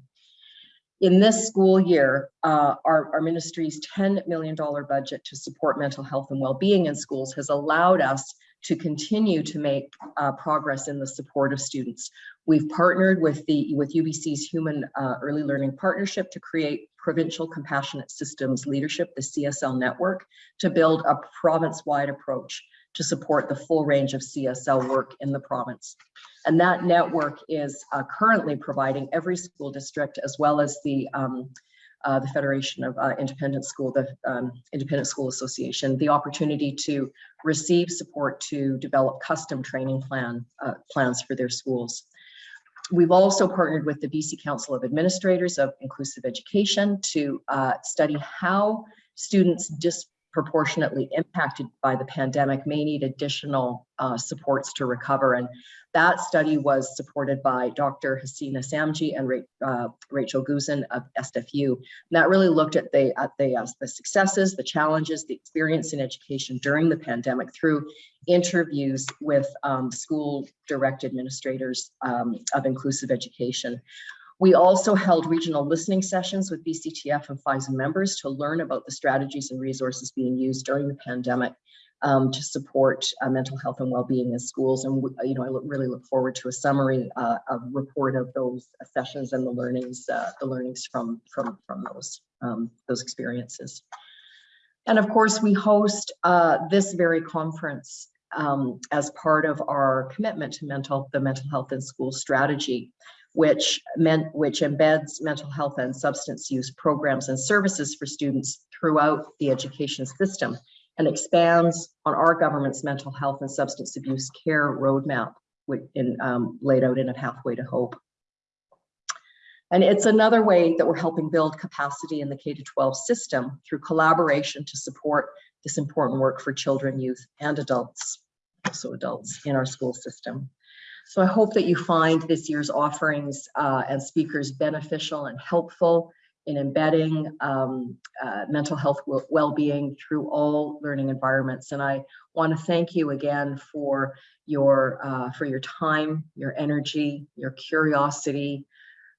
In this school year, uh, our, our ministry's $10 million budget to support mental health and well-being in schools has allowed us to continue to make uh, progress in the support of students. We've partnered with the with UBC's Human uh, Early Learning Partnership to create Provincial Compassionate Systems Leadership, the CSL network, to build a province-wide approach to support the full range of CSL work in the province. And that network is uh, currently providing every school district as well as the um, uh, the Federation of uh, Independent School, the um, Independent School Association, the opportunity to receive support to develop custom training plan uh, plans for their schools. We've also partnered with the BC Council of Administrators of Inclusive Education to uh, study how students dis proportionately impacted by the pandemic may need additional uh, supports to recover. And that study was supported by Dr. Hasina Samji and uh, Rachel Guzin of SFU. And that really looked at the at the, uh, the successes, the challenges, the experience in education during the pandemic through interviews with um, school direct administrators um, of inclusive education. We also held regional listening sessions with BCTF and FISA members to learn about the strategies and resources being used during the pandemic um, to support uh, mental health and well-being in schools. And you know, I look, really look forward to a summary uh, of report of those sessions and the learnings, uh, the learnings from from from those um, those experiences. And of course, we host uh, this very conference um, as part of our commitment to mental the mental health in school strategy which meant which embeds mental health and substance use programs and services for students throughout the education system and expands on our government's mental health and substance abuse care roadmap in, um, laid out in a pathway to hope. And it's another way that we're helping build capacity in the K-12 system through collaboration to support this important work for children, youth, and adults, also adults in our school system. So I hope that you find this year's offerings uh, and speakers beneficial and helpful in embedding um, uh, mental health well-being through all learning environments. And I want to thank you again for your uh, for your time, your energy, your curiosity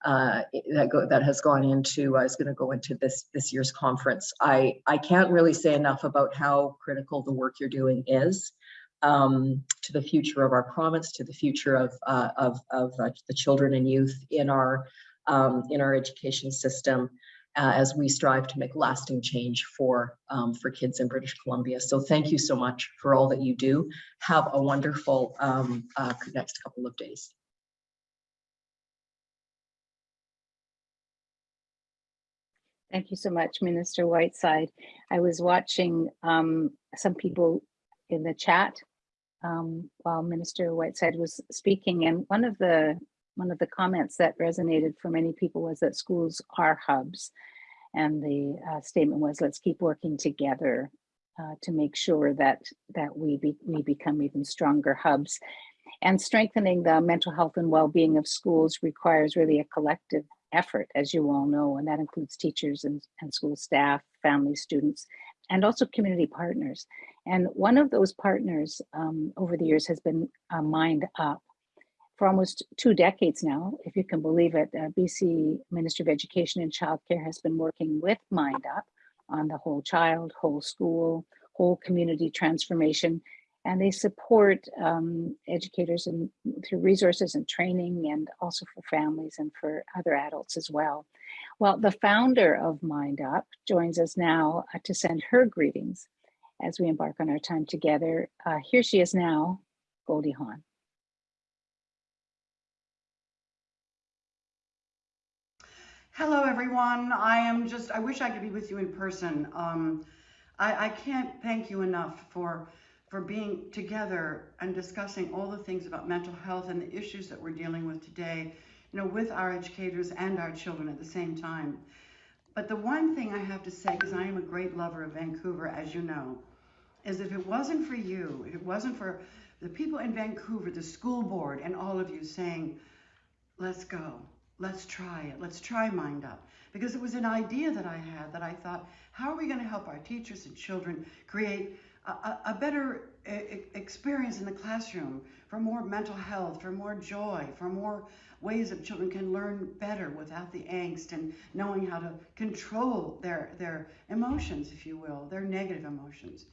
uh, that go, that has gone into I was going to go into this this year's conference. I I can't really say enough about how critical the work you're doing is um, to the future of our province, to the future of, uh, of, of uh, the children and youth in our, um, in our education system uh, as we strive to make lasting change for, um, for kids in British Columbia. So thank you so much for all that you do. Have a wonderful um, uh, next couple of days.
Thank you so much, Minister Whiteside. I was watching um, some people in the chat um, while Minister Whiteside was speaking, and one of the one of the comments that resonated for many people was that schools are hubs, and the uh, statement was, "Let's keep working together uh, to make sure that that we be, we become even stronger hubs." And strengthening the mental health and well-being of schools requires really a collective effort, as you all know, and that includes teachers and, and school staff, families, students, and also community partners. And one of those partners um, over the years has been uh, Mind Up. For almost two decades now, if you can believe it, uh, BC Ministry of Education and Childcare has been working with Mind Up on the whole child, whole school, whole community transformation. And they support um, educators and through resources and training and also for families and for other adults as well. Well, the founder of Mind Up joins us now uh, to send her greetings as we embark on our time together. Uh, here she is now, Goldie Hawn.
Hello, everyone. I am just, I wish I could be with you in person. Um, I, I can't thank you enough for, for being together and discussing all the things about mental health and the issues that we're dealing with today you know, with our educators and our children at the same time. But the one thing I have to say, because I am a great lover of Vancouver, as you know, is if it wasn't for you, if it wasn't for the people in Vancouver, the school board, and all of you saying, let's go, let's try it, let's try Mind Up. Because it was an idea that I had that I thought, how are we going to help our teachers and children create a, a, a better e- experience in the classroom for more mental health, for more joy, for more ways that children can learn better without the angst and knowing how to control their, their emotions, if you will, their negative emotions.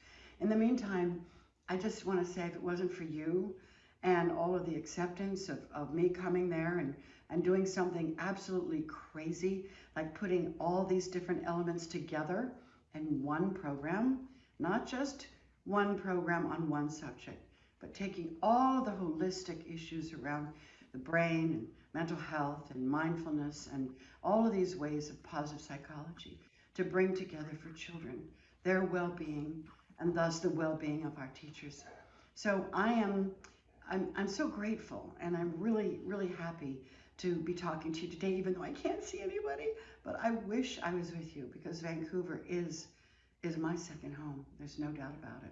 In the meantime, I just want to say if it wasn't for you and all of the acceptance of, of me coming there and, and doing something absolutely crazy, like putting all these different elements together in one program, not just one program on one subject, but taking all the holistic issues around the brain and mental health and mindfulness and all of these ways of positive psychology to bring together for children their well-being and thus the well-being of our teachers. So I am I'm, I'm so grateful and I'm really, really happy to be talking to you today, even though I can't see anybody, but I wish I was with you because Vancouver is, is my second home. There's no doubt about it.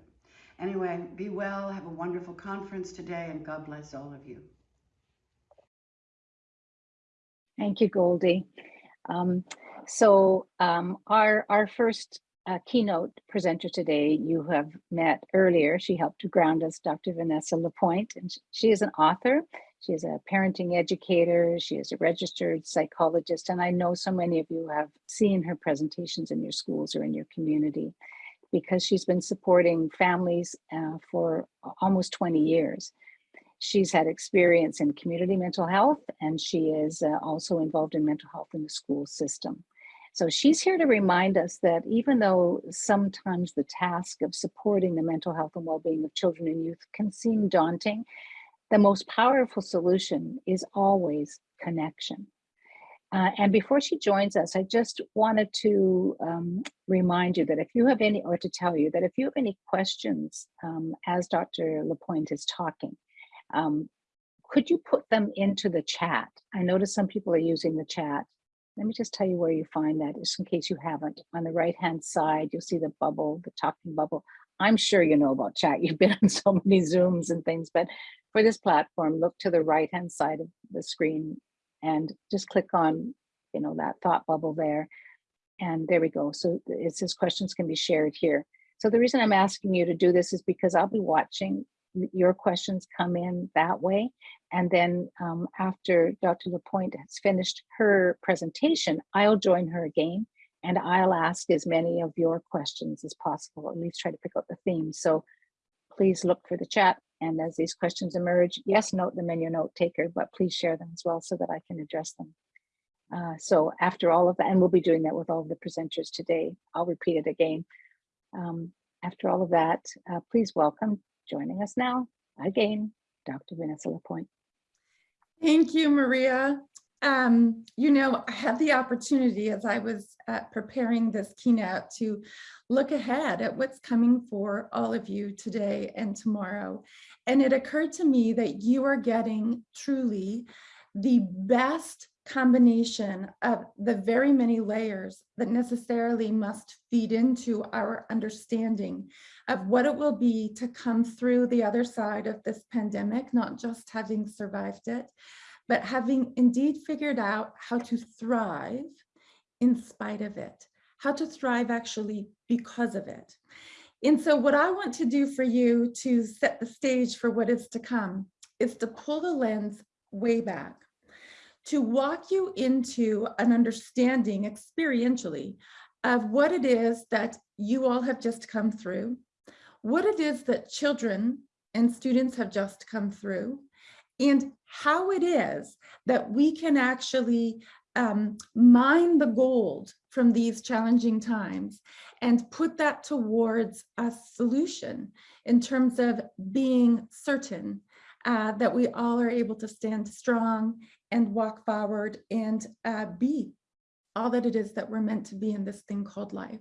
Anyway, be well, have a wonderful conference today, and God bless all of you.
Thank you, Goldie. Um, so um, our, our first uh, keynote presenter today, you have met earlier. She helped to ground us, Dr. Vanessa Lapointe, and she is an author. She is a parenting educator. She is a registered psychologist, and I know so many of you have seen her presentations in your schools or in your community because she's been supporting families uh, for almost 20 years. She's had experience in community mental health, and she is uh, also involved in mental health in the school system. So she's here to remind us that even though sometimes the task of supporting the mental health and well-being of children and youth can seem daunting, the most powerful solution is always connection. Uh, and before she joins us, I just wanted to um, remind you that if you have any, or to tell you that if you have any questions um, as Dr. Lapointe is talking, um, could you put them into the chat? I notice some people are using the chat. Let me just tell you where you find that, just in case you haven't. On the right-hand side, you'll see the bubble, the talking bubble. I'm sure you know about chat. You've been on so many Zooms and things, but for this platform, look to the right-hand side of the screen and just click on, you know, that thought bubble there. And there we go. So it says questions can be shared here. So the reason I'm asking you to do this is because I'll be watching your questions come in that way. And then um, after Dr. Lapointe has finished her presentation, I'll join her again and I'll ask as many of your questions as possible, at least try to pick up the theme. So please look for the chat. And as these questions emerge, yes, note them in your note taker, but please share them as well so that I can address them. Uh, so after all of that, and we'll be doing that with all of the presenters today, I'll repeat it again. Um, after all of that, uh, please welcome joining us now again, Dr. Vanessa Lapointe.
Thank you, Maria. Um, you know, I had the opportunity as I was uh, preparing this keynote to look ahead at what's coming for all of you today and tomorrow. And it occurred to me that you are getting truly the best combination of the very many layers that necessarily must feed into our understanding of what it will be to come through the other side of this pandemic, not just having survived it, but having indeed figured out how to thrive in spite of it, how to thrive actually because of it. And so what I want to do for you to set the stage for what is to come is to pull the lens way back to walk you into an understanding experientially of what it is that you all have just come through, what it is that children and students have just come through, and how it is that we can actually um, mine the gold from these challenging times and put that towards a solution in terms of being certain uh, that we all are able to stand strong and walk forward and uh, be all that it is that we're meant to be in this thing called life.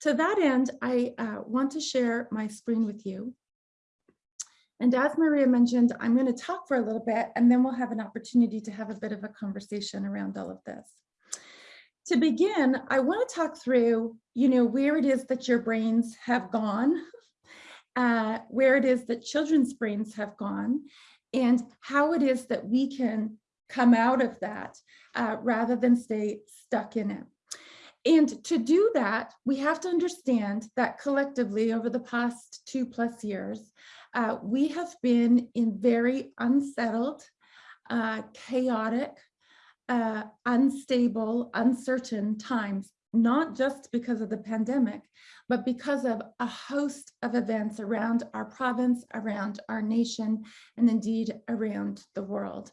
To that end, I uh, want to share my screen with you. And as Maria mentioned, I'm going to talk for a little bit and then we'll have an opportunity to have a bit of a conversation around all of this. to begin, I want to talk through, you know, where it is that your brains have gone, uh, where it is that children's brains have gone, and how it is that we can come out of that uh, rather than stay stuck in it. And to do that, we have to understand that collectively over the past two plus years, uh, we have been in very unsettled, uh, chaotic, uh, unstable, uncertain times, not just because of the pandemic, but because of a host of events around our province, around our nation, and indeed around the world.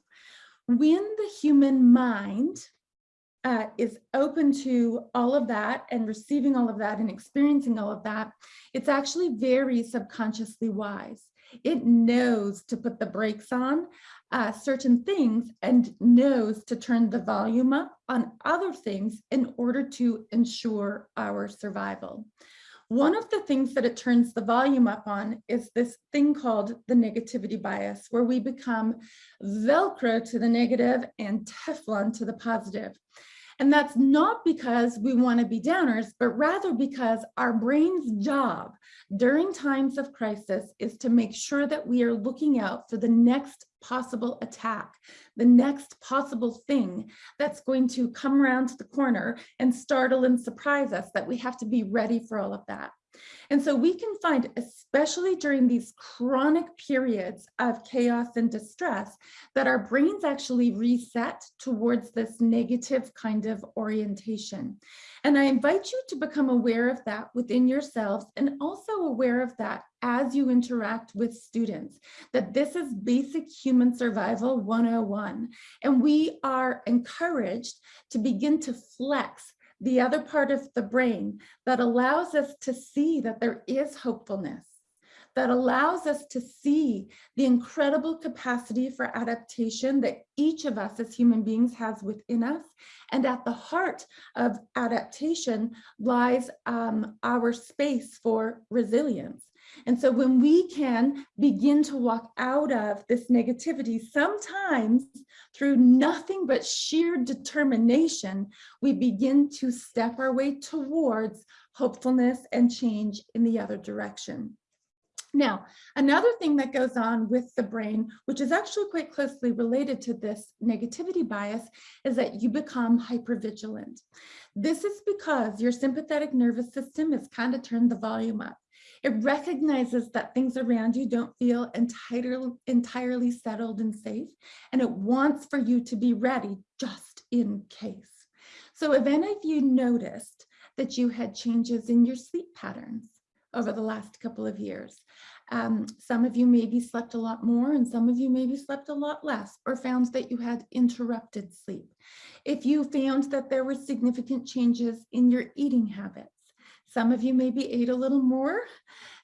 When the human mind uh, is open to all of that and receiving all of that and experiencing all of that, it's actually very subconsciously wise. It knows to put the brakes on uh, certain things and knows to turn the volume up on other things in order to ensure our survival. One of the things that it turns the volume up on is this thing called the negativity bias, where we become Velcro to the negative and Teflon to the positive. And that's not because we want to be downers, but rather because our brain's job during times of crisis is to make sure that we are looking out for the next possible attack, the next possible thing that's going to come around the corner and startle and surprise us, that we have to be ready for all of that. And so we can find, especially during these chronic periods of chaos and distress, that our brains actually reset towards this negative kind of orientation. And I invite you to become aware of that within yourselves and also aware of that as you interact with students, that this is basic human survival 101. And we are encouraged to begin to flex the other part of the brain that allows us to see that there is hopefulness, that allows us to see the incredible capacity for adaptation that each of us as human beings has within us. And at the heart of adaptation lies um, our space for resilience. And so when we can begin to walk out of this negativity, sometimes through nothing but sheer determination, we begin to step our way towards hopefulness and change in the other direction. Now, another thing that goes on with the brain, which is actually quite closely related to this negativity bias, is that you become hypervigilant. This is because your sympathetic nervous system is kind of turned the volume up. It recognizes that things around you don't feel entirely, entirely settled and safe, and it wants for you to be ready just in case. So if any of you noticed that you had changes in your sleep patterns over the last couple of years, um, some of you maybe slept a lot more and some of you maybe slept a lot less or found that you had interrupted sleep. If you found that there were significant changes in your eating habits, some of you maybe ate a little more,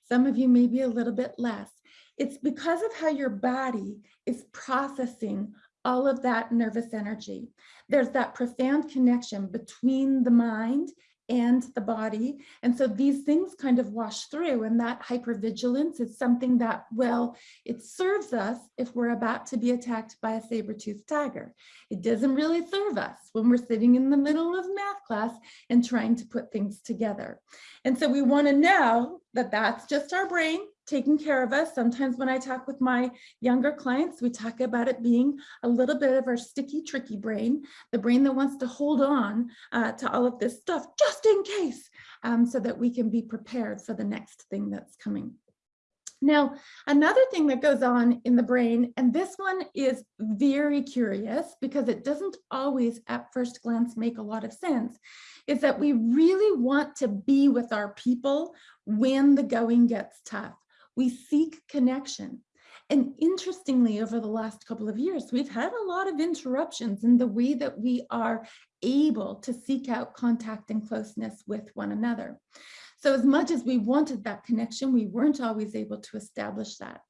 some of you maybe a little bit less. It's because of how your body is processing all of that nervous energy. There's that profound connection between the mind and the body. And so these things kind of wash through and that hypervigilance is something that, well, it serves us if we're about to be attacked by a saber-toothed tiger. It doesn't really serve us when we're sitting in the middle of math class and trying to put things together. And so we wanna know that that's just our brain taking care of us. Sometimes when I talk with my younger clients, we talk about it being a little bit of our sticky, tricky brain, the brain that wants to hold on uh, to all of this stuff just in case, um, so that we can be prepared for the next thing that's coming. Now, another thing that goes on in the brain, and this one is very curious because it doesn't always at first glance make a lot of sense, is that we really want to be with our people when the going gets tough. We seek connection. And interestingly, over the last couple of years, we've had a lot of interruptions in the way that we are able to seek out contact and closeness with one another. So as much as we wanted that connection, we weren't always able to establish that.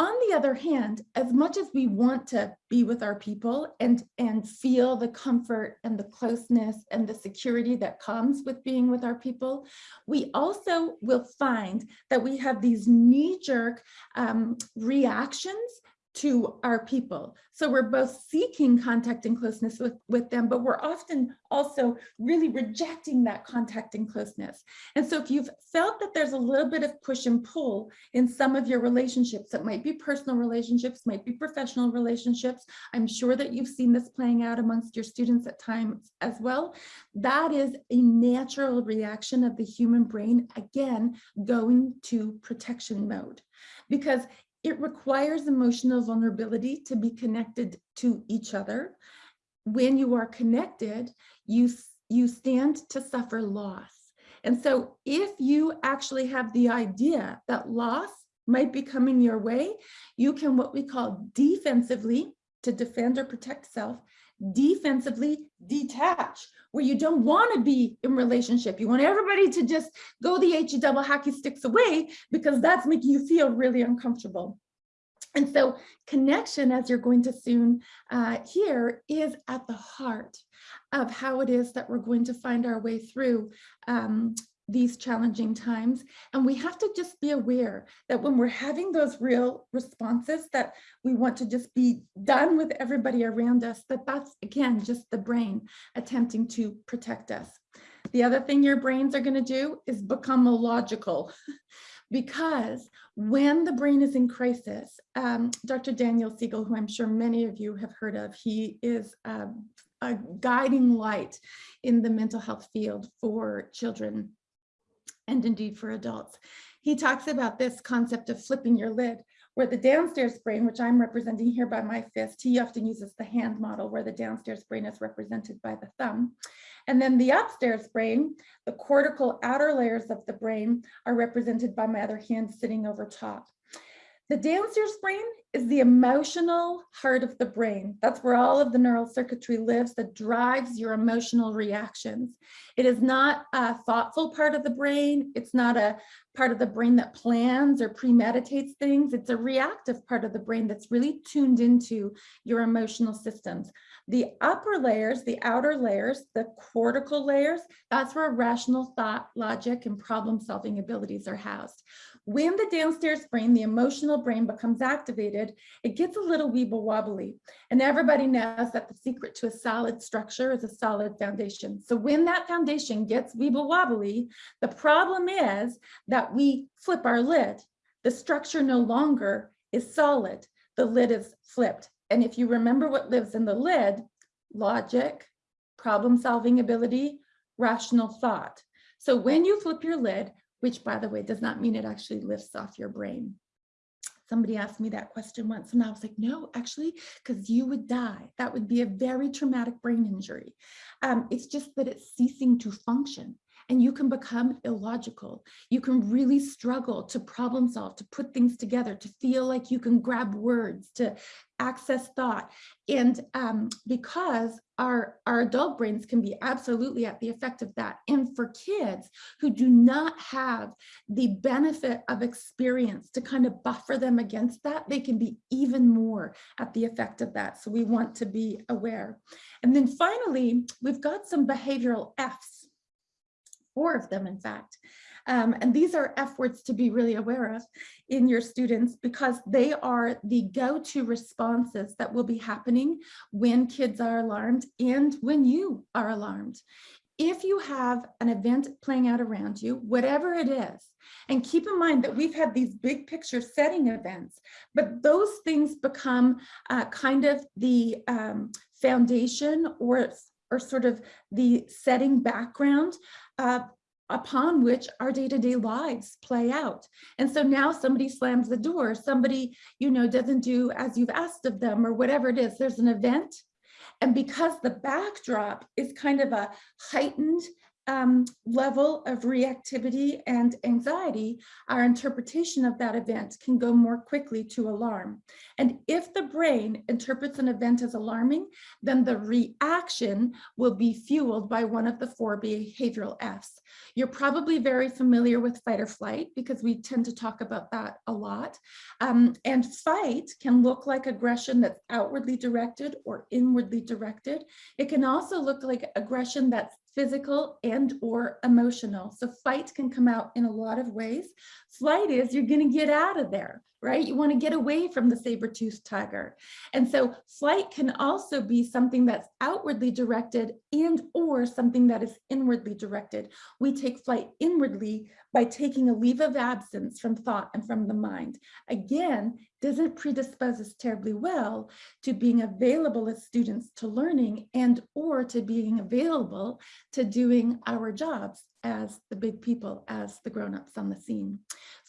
On the other hand, as much as we want to be with our people and, and feel the comfort and the closeness and the security that comes with being with our people, we also will find that we have these knee-jerk um, reactions to our people. So we're both seeking contact and closeness with, with them, but we're often also really rejecting that contact and closeness. And so if you've felt that there's a little bit of push and pull in some of your relationships, it might be personal relationships, might be professional relationships. I'm sure that you've seen this playing out amongst your students at times as well. That is a natural reaction of the human brain, again, going to protection mode. Because it requires emotional vulnerability to be connected to each other. When you are connected, you, you stand to suffer loss. And so if you actually have the idea that loss might be coming your way, you can what we call defensively, to defend or protect self, defensively detach, where you don't want to be in relationship. You want everybody to just go the HE double hockey sticks away because that's making you feel really uncomfortable. And so connection, as you're going to soon uh, hear, is at the heart of how it is that we're going to find our way through um, these challenging times. And we have to just be aware that when we're having those real responses that we want to just be done with everybody around us, that that's, again, just the brain attempting to protect us. The other thing your brains are going to do is become illogical. because when the brain is in crisis, um, Dr. Daniel Siegel, who I'm sure many of you have heard of, he is a, a guiding light in the mental health field for children and indeed for adults. He talks about this concept of flipping your lid, where the downstairs brain, which I'm representing here by my fist, he often uses the hand model where the downstairs brain is represented by the thumb. And then the upstairs brain, the cortical outer layers of the brain are represented by my other hand sitting over top. The downstairs brain is the emotional heart of the brain. That's where all of the neural circuitry lives that drives your emotional reactions. It is not a thoughtful part of the brain. It's not a part of the brain that plans or premeditates things. It's a reactive part of the brain that's really tuned into your emotional systems. The upper layers, the outer layers, the cortical layers, that's where rational thought, logic, and problem solving abilities are housed. When the downstairs brain, the emotional brain becomes activated, it gets a little weeble wobbly. And everybody knows that the secret to a solid structure is a solid foundation. So when that foundation gets weeble wobbly, the problem is that we flip our lid. The structure no longer is solid. The lid is flipped. And if you remember what lives in the lid, logic, problem solving ability, rational thought. So when you flip your lid, which by the way, does not mean it actually lifts off your brain. Somebody asked me that question once and I was like, no, actually, because you would die. That would be a very traumatic brain injury. Um, it's just that it's ceasing to function and you can become illogical. You can really struggle to problem solve, to put things together, to feel like you can grab words, to access thought. And um, because our, our adult brains can be absolutely at the effect of that. And for kids who do not have the benefit of experience to kind of buffer them against that, they can be even more at the effect of that. So we want to be aware. And then finally, we've got some behavioral Fs four of them, in fact. Um, and these are F words to be really aware of in your students because they are the go-to responses that will be happening when kids are alarmed and when you are alarmed. If you have an event playing out around you, whatever it is, and keep in mind that we've had these big picture setting events, but those things become uh, kind of the um, foundation or or sort of the setting background uh, upon which our day-to-day -day lives play out. And so now somebody slams the door, somebody, you know, doesn't do as you've asked of them or whatever it is, there's an event. And because the backdrop is kind of a heightened um, level of reactivity and anxiety, our interpretation of that event can go more quickly to alarm. And if the brain interprets an event as alarming, then the reaction will be fueled by one of the four behavioral Fs. You're probably very familiar with fight or flight because we tend to talk about that a lot. Um, and fight can look like aggression that's outwardly directed or inwardly directed. It can also look like aggression that's physical and or emotional. So fight can come out in a lot of ways. Flight is you're going to get out of there, right? You want to get away from the saber-toothed tiger. And so flight can also be something that's outwardly directed and or something that is inwardly directed. We take flight inwardly by taking a leave of absence from thought and from the mind. Again, doesn't predispose us terribly well to being available as students to learning and or to being available to doing our jobs as the big people, as the grown-ups on the scene.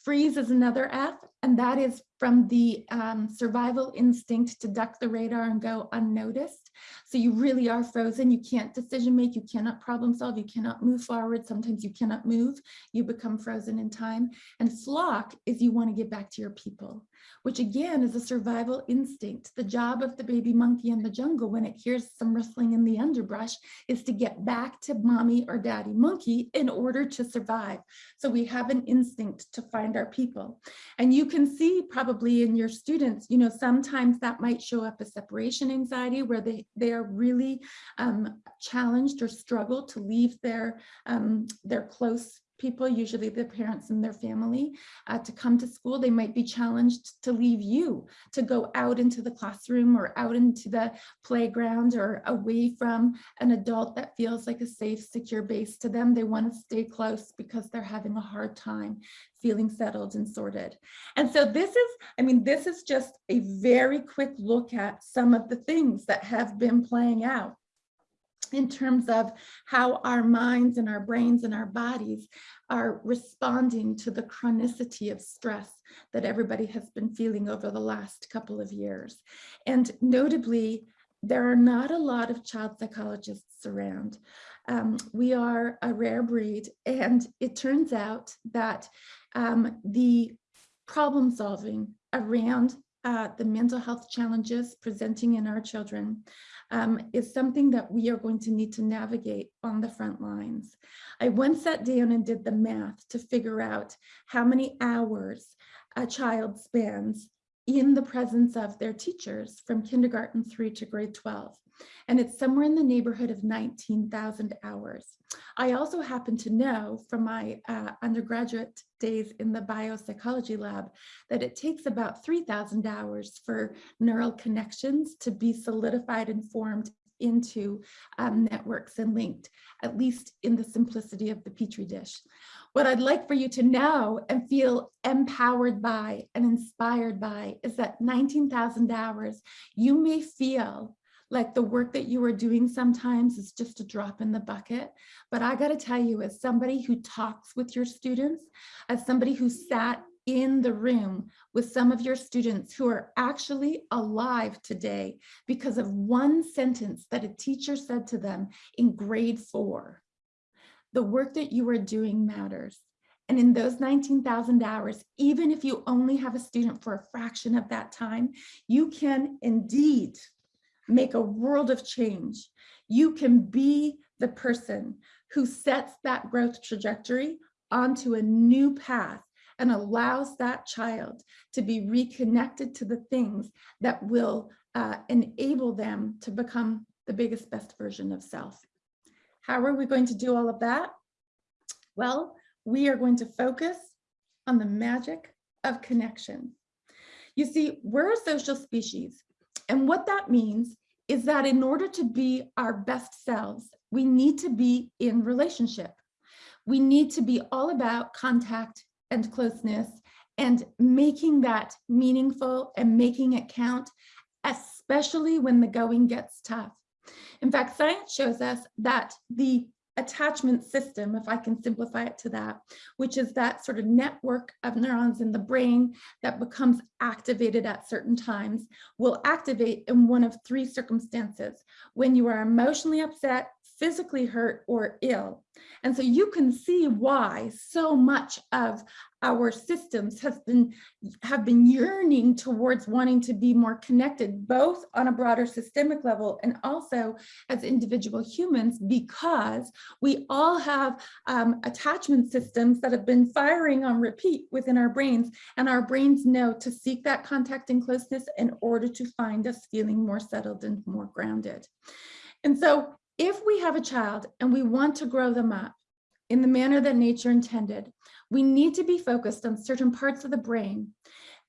Freeze is another F, and that is from the um, survival instinct to duck the radar and go unnoticed. So you really are frozen. You can't decision make. You cannot problem solve. You cannot move forward. Sometimes you cannot move. You become frozen in time. And flock is you want to get back to your people, which again is a survival instinct. The job of the baby monkey in the jungle when it hears some rustling in the underbrush is to get back to mommy or daddy monkey in order to survive. So we have an instinct to find our people. And you can see probably in your students, you know, sometimes that might show up as separation anxiety where they, they are really um, challenged or struggle to leave their, um, their close people, usually the parents and their family, uh, to come to school. They might be challenged to leave you, to go out into the classroom or out into the playground or away from an adult that feels like a safe, secure base to them. They want to stay close because they're having a hard time feeling settled and sorted. And so this is, I mean, this is just a very quick look at some of the things that have been playing out in terms of how our minds and our brains and our bodies are responding to the chronicity of stress that everybody has been feeling over the last couple of years. And notably, there are not a lot of child psychologists around. Um, we are a rare breed, and it turns out that um, the problem solving around uh, the mental health challenges presenting in our children um, is something that we are going to need to navigate on the front lines. I once sat down and did the math to figure out how many hours a child spends in the presence of their teachers from kindergarten through to grade 12. And it's somewhere in the neighborhood of 19,000 hours. I also happen to know from my uh, undergraduate days in the biopsychology lab that it takes about 3,000 hours for neural connections to be solidified and formed into um, networks and linked, at least in the simplicity of the Petri dish. What I'd like for you to know and feel empowered by and inspired by is that 19,000 hours, you may feel like the work that you are doing sometimes is just a drop in the bucket. But I got to tell you, as somebody who talks with your students, as somebody who sat in the room with some of your students who are actually alive today because of one sentence that a teacher said to them in grade four. The work that you are doing matters. And in those 19,000 hours, even if you only have a student for a fraction of that time, you can indeed make a world of change. You can be the person who sets that growth trajectory onto a new path and allows that child to be reconnected to the things that will uh, enable them to become the biggest, best version of self. How are we going to do all of that? Well, we are going to focus on the magic of connection. You see, we're a social species. And what that means is that in order to be our best selves, we need to be in relationship. We need to be all about contact and closeness and making that meaningful and making it count, especially when the going gets tough. In fact, science shows us that the attachment system, if I can simplify it to that, which is that sort of network of neurons in the brain that becomes activated at certain times, will activate in one of three circumstances. When you are emotionally upset, physically hurt or ill. And so you can see why so much of our systems has been have been yearning towards wanting to be more connected both on a broader systemic level and also as individual humans because we all have um, attachment systems that have been firing on repeat within our brains and our brains know to seek that contact and closeness in order to find us feeling more settled and more grounded. And so if we have a child and we want to grow them up in the manner that nature intended, we need to be focused on certain parts of the brain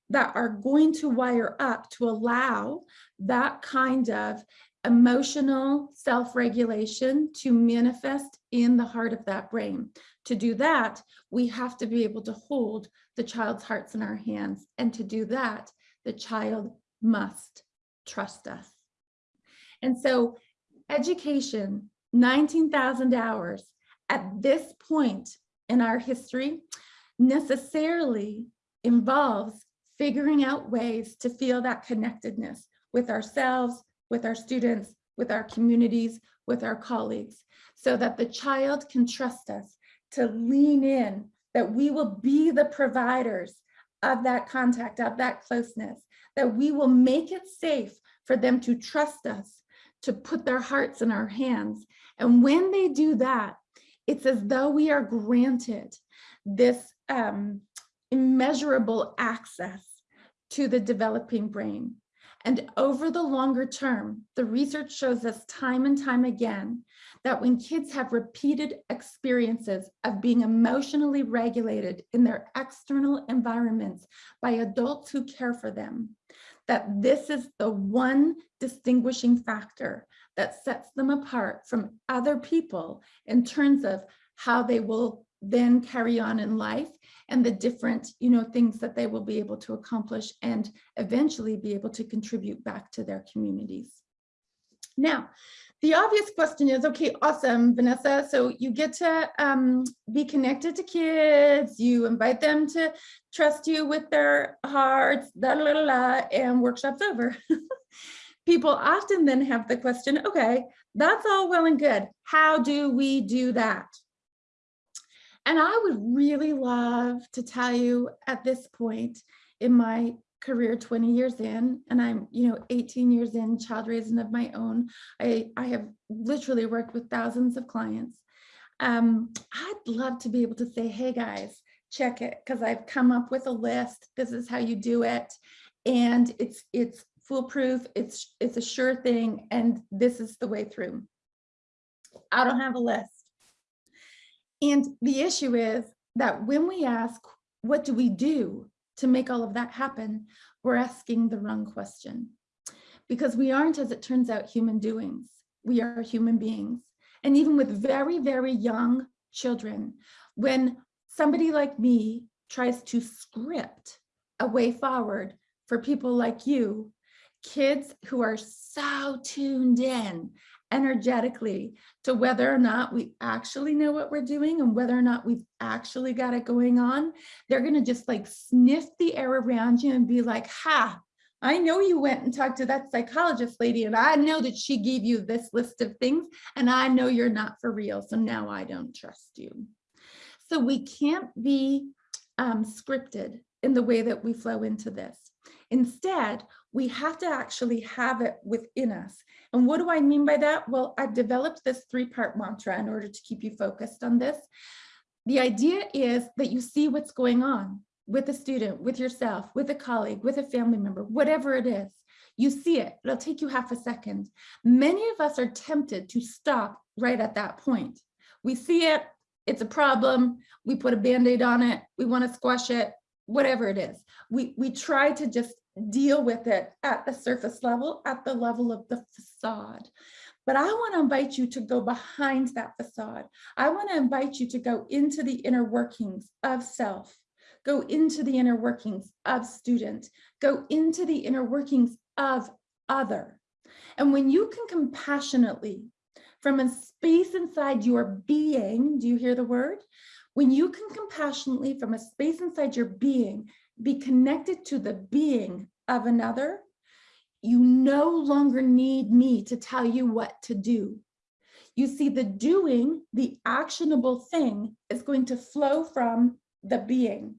that are going to wire up to allow that kind of emotional self-regulation to manifest in the heart of that brain. To do that, we have to be able to hold the child's hearts in our hands. And to do that, the child must trust us. And so education, 19,000 hours at this point in our history necessarily involves figuring out ways to feel that connectedness with ourselves, with our students, with our communities, with our colleagues, so that the child can trust us to lean in, that we will be the providers of that contact, of that closeness, that we will make it safe for them to trust us, to put their hearts in our hands. And when they do that, it's as though we are granted this um, immeasurable access to the developing brain. And over the longer term, the research shows us time and time again that when kids have repeated experiences of being emotionally regulated in their external environments by adults who care for them, that this is the one distinguishing factor that sets them apart from other people in terms of how they will then carry on in life and the different you know things that they will be able to accomplish and eventually be able to contribute back to their communities. Now the obvious question is okay awesome vanessa. So you get to um, be connected to kids. You invite them to trust you with their hearts da, la, la, la, and workshops over. People often then have the question okay that's all well and good. How do we do that? And I would really love to tell you at this point in my career 20 years in and I'm you know 18 years in child raising of my own. I I have literally worked with thousands of clients. Um I'd love to be able to say hey guys check it because I've come up with a list. This is how you do it. And it's it's foolproof. It's it's a sure thing and this is the way through. I don't have a list. And the issue is that when we ask, what do we do to make all of that happen? We're asking the wrong question because we aren't, as it turns out, human doings. We are human beings. And even with very, very young children, when somebody like me tries to script a way forward for people like you, kids who are so tuned in energetically to whether or not we actually know what we're doing and whether or not we've actually got it going on, they're going to just like sniff the air around you and be like, ha, I know you went and talked to that psychologist lady and I know that she gave you this list of things and I know you're not for real. So now I don't trust you. So we can't be um, scripted in the way that we flow into this. Instead, we have to actually have it within us. And what do I mean by that? Well, I've developed this three-part mantra in order to keep you focused on this. The idea is that you see what's going on with a student, with yourself, with a colleague, with a family member, whatever it is. You see it, it'll take you half a second. Many of us are tempted to stop right at that point. We see it, it's a problem, we put a band-aid on it, we wanna squash it, whatever it is. We, we try to just deal with it at the surface level, at the level of the facade. But I want to invite you to go behind that facade. I want to invite you to go into the inner workings of self, go into the inner workings of student, go into the inner workings of other. And when you can compassionately, from a space inside your being, do you hear the word? When you can compassionately, from a space inside your being, be connected to the being of another, you no longer need me to tell you what to do. You see, the doing, the actionable thing is going to flow from the being.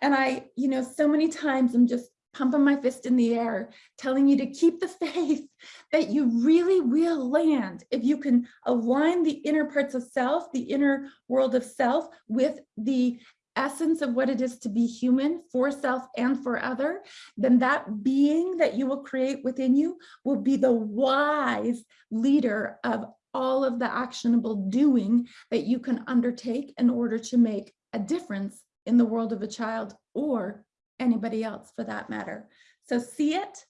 And I, you know, so many times I'm just pumping my fist in the air, telling you to keep the faith that you really will land if you can align the inner parts of self, the inner world of self with the essence of what it is to be human for self and for other, then that being that you will create within you will be the wise leader of all of the actionable doing that you can undertake in order to make a difference in the world of a child or anybody else for that matter. So see it,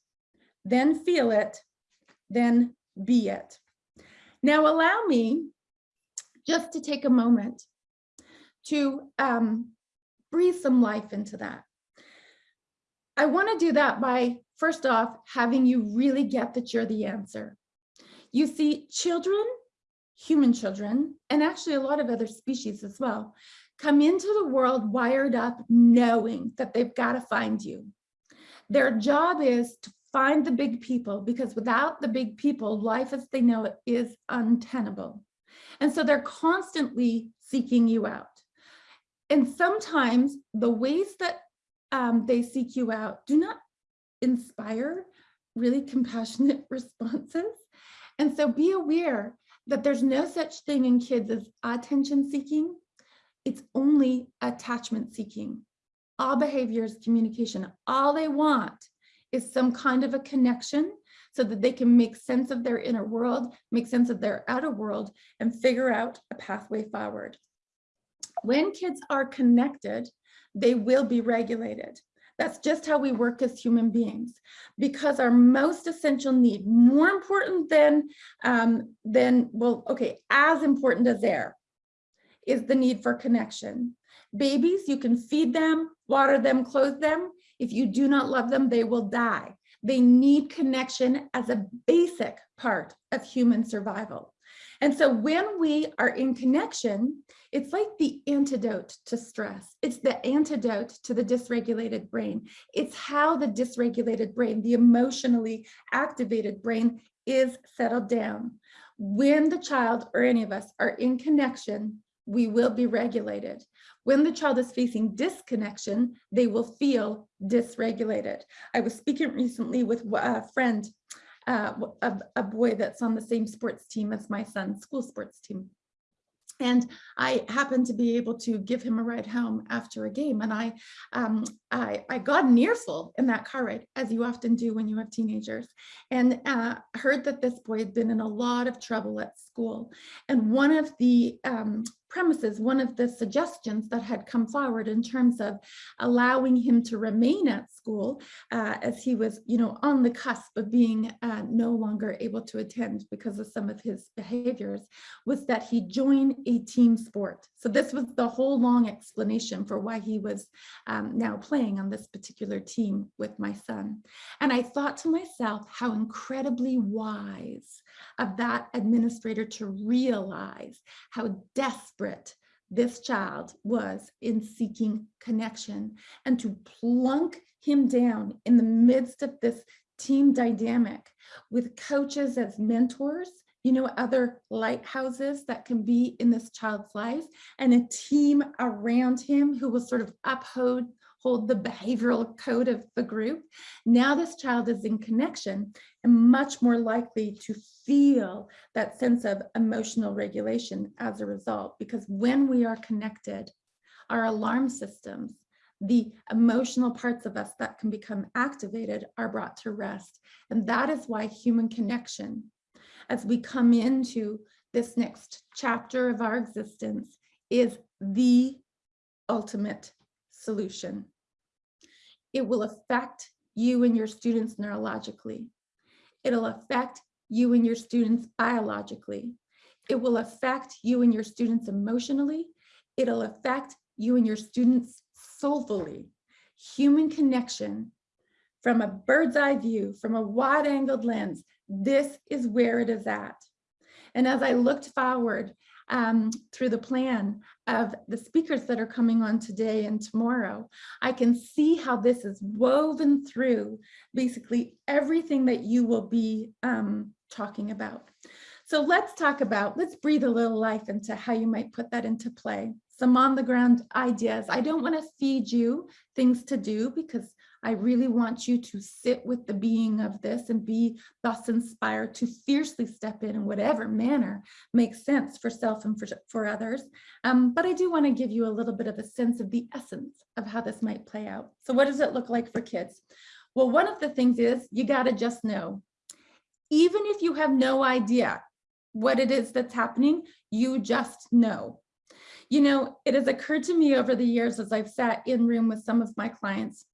then feel it, then be it. Now allow me just to take a moment to um, breathe some life into that. I want to do that by, first off, having you really get that you're the answer. You see, children, human children, and actually a lot of other species as well, come into the world wired up knowing that they've got to find you. Their job is to find the big people because without the big people, life as they know it is untenable. And so they're constantly seeking you out. And sometimes the ways that um, they seek you out do not inspire really compassionate responses. And so be aware that there's no such thing in kids as attention seeking. It's only attachment seeking. All behavior is communication. All they want is some kind of a connection so that they can make sense of their inner world, make sense of their outer world, and figure out a pathway forward. When kids are connected, they will be regulated. That's just how we work as human beings because our most essential need, more important than, um, than well, okay, as important as air, is the need for connection. Babies, you can feed them, water them, clothe them. If you do not love them, they will die. They need connection as a basic part of human survival. And so when we are in connection, it's like the antidote to stress. It's the antidote to the dysregulated brain. It's how the dysregulated brain, the emotionally activated brain is settled down. When the child or any of us are in connection, we will be regulated. When the child is facing disconnection, they will feel dysregulated. I was speaking recently with a friend uh, a, a boy that's on the same sports team as my son's school sports team. And I happened to be able to give him a ride home after a game. And I, um, I, I got an earful in that car ride, as you often do when you have teenagers, and uh, heard that this boy had been in a lot of trouble at school. And one of the um, premises, one of the suggestions that had come forward in terms of allowing him to remain at school uh, as he was, you know, on the cusp of being uh, no longer able to attend because of some of his behaviors, was that he join a team sport. So this was the whole long explanation for why he was um, now playing on this particular team with my son. And I thought to myself how incredibly wise of that administrator to realize how desperate this child was in seeking connection and to plunk him down in the midst of this team dynamic with coaches as mentors you know, other lighthouses that can be in this child's life and a team around him who will sort of uphold hold the behavioral code of the group. Now this child is in connection and much more likely to feel that sense of emotional regulation as a result, because when we are connected, our alarm systems, the emotional parts of us that can become activated are brought to rest. And that is why human connection as we come into this next chapter of our existence is the ultimate solution. It will affect you and your students neurologically. It'll affect you and your students biologically. It will affect you and your students emotionally. It'll affect you and your students soulfully. Human connection from a bird's eye view, from a wide angled lens, this is where it is at. And as I looked forward um, through the plan of the speakers that are coming on today and tomorrow, I can see how this is woven through basically everything that you will be um, talking about. So let's talk about, let's breathe a little life into how you might put that into play. Some on the ground ideas. I don't want to feed you things to do because I really want you to sit with the being of this and be thus inspired to fiercely step in in whatever manner makes sense for self and for, for others. Um, but I do want to give you a little bit of a sense of the essence of how this might play out. So what does it look like for kids? Well, one of the things is you got to just know, even if you have no idea what it is that's happening, you just know. You know, it has occurred to me over the years as I've sat in room with some of my clients.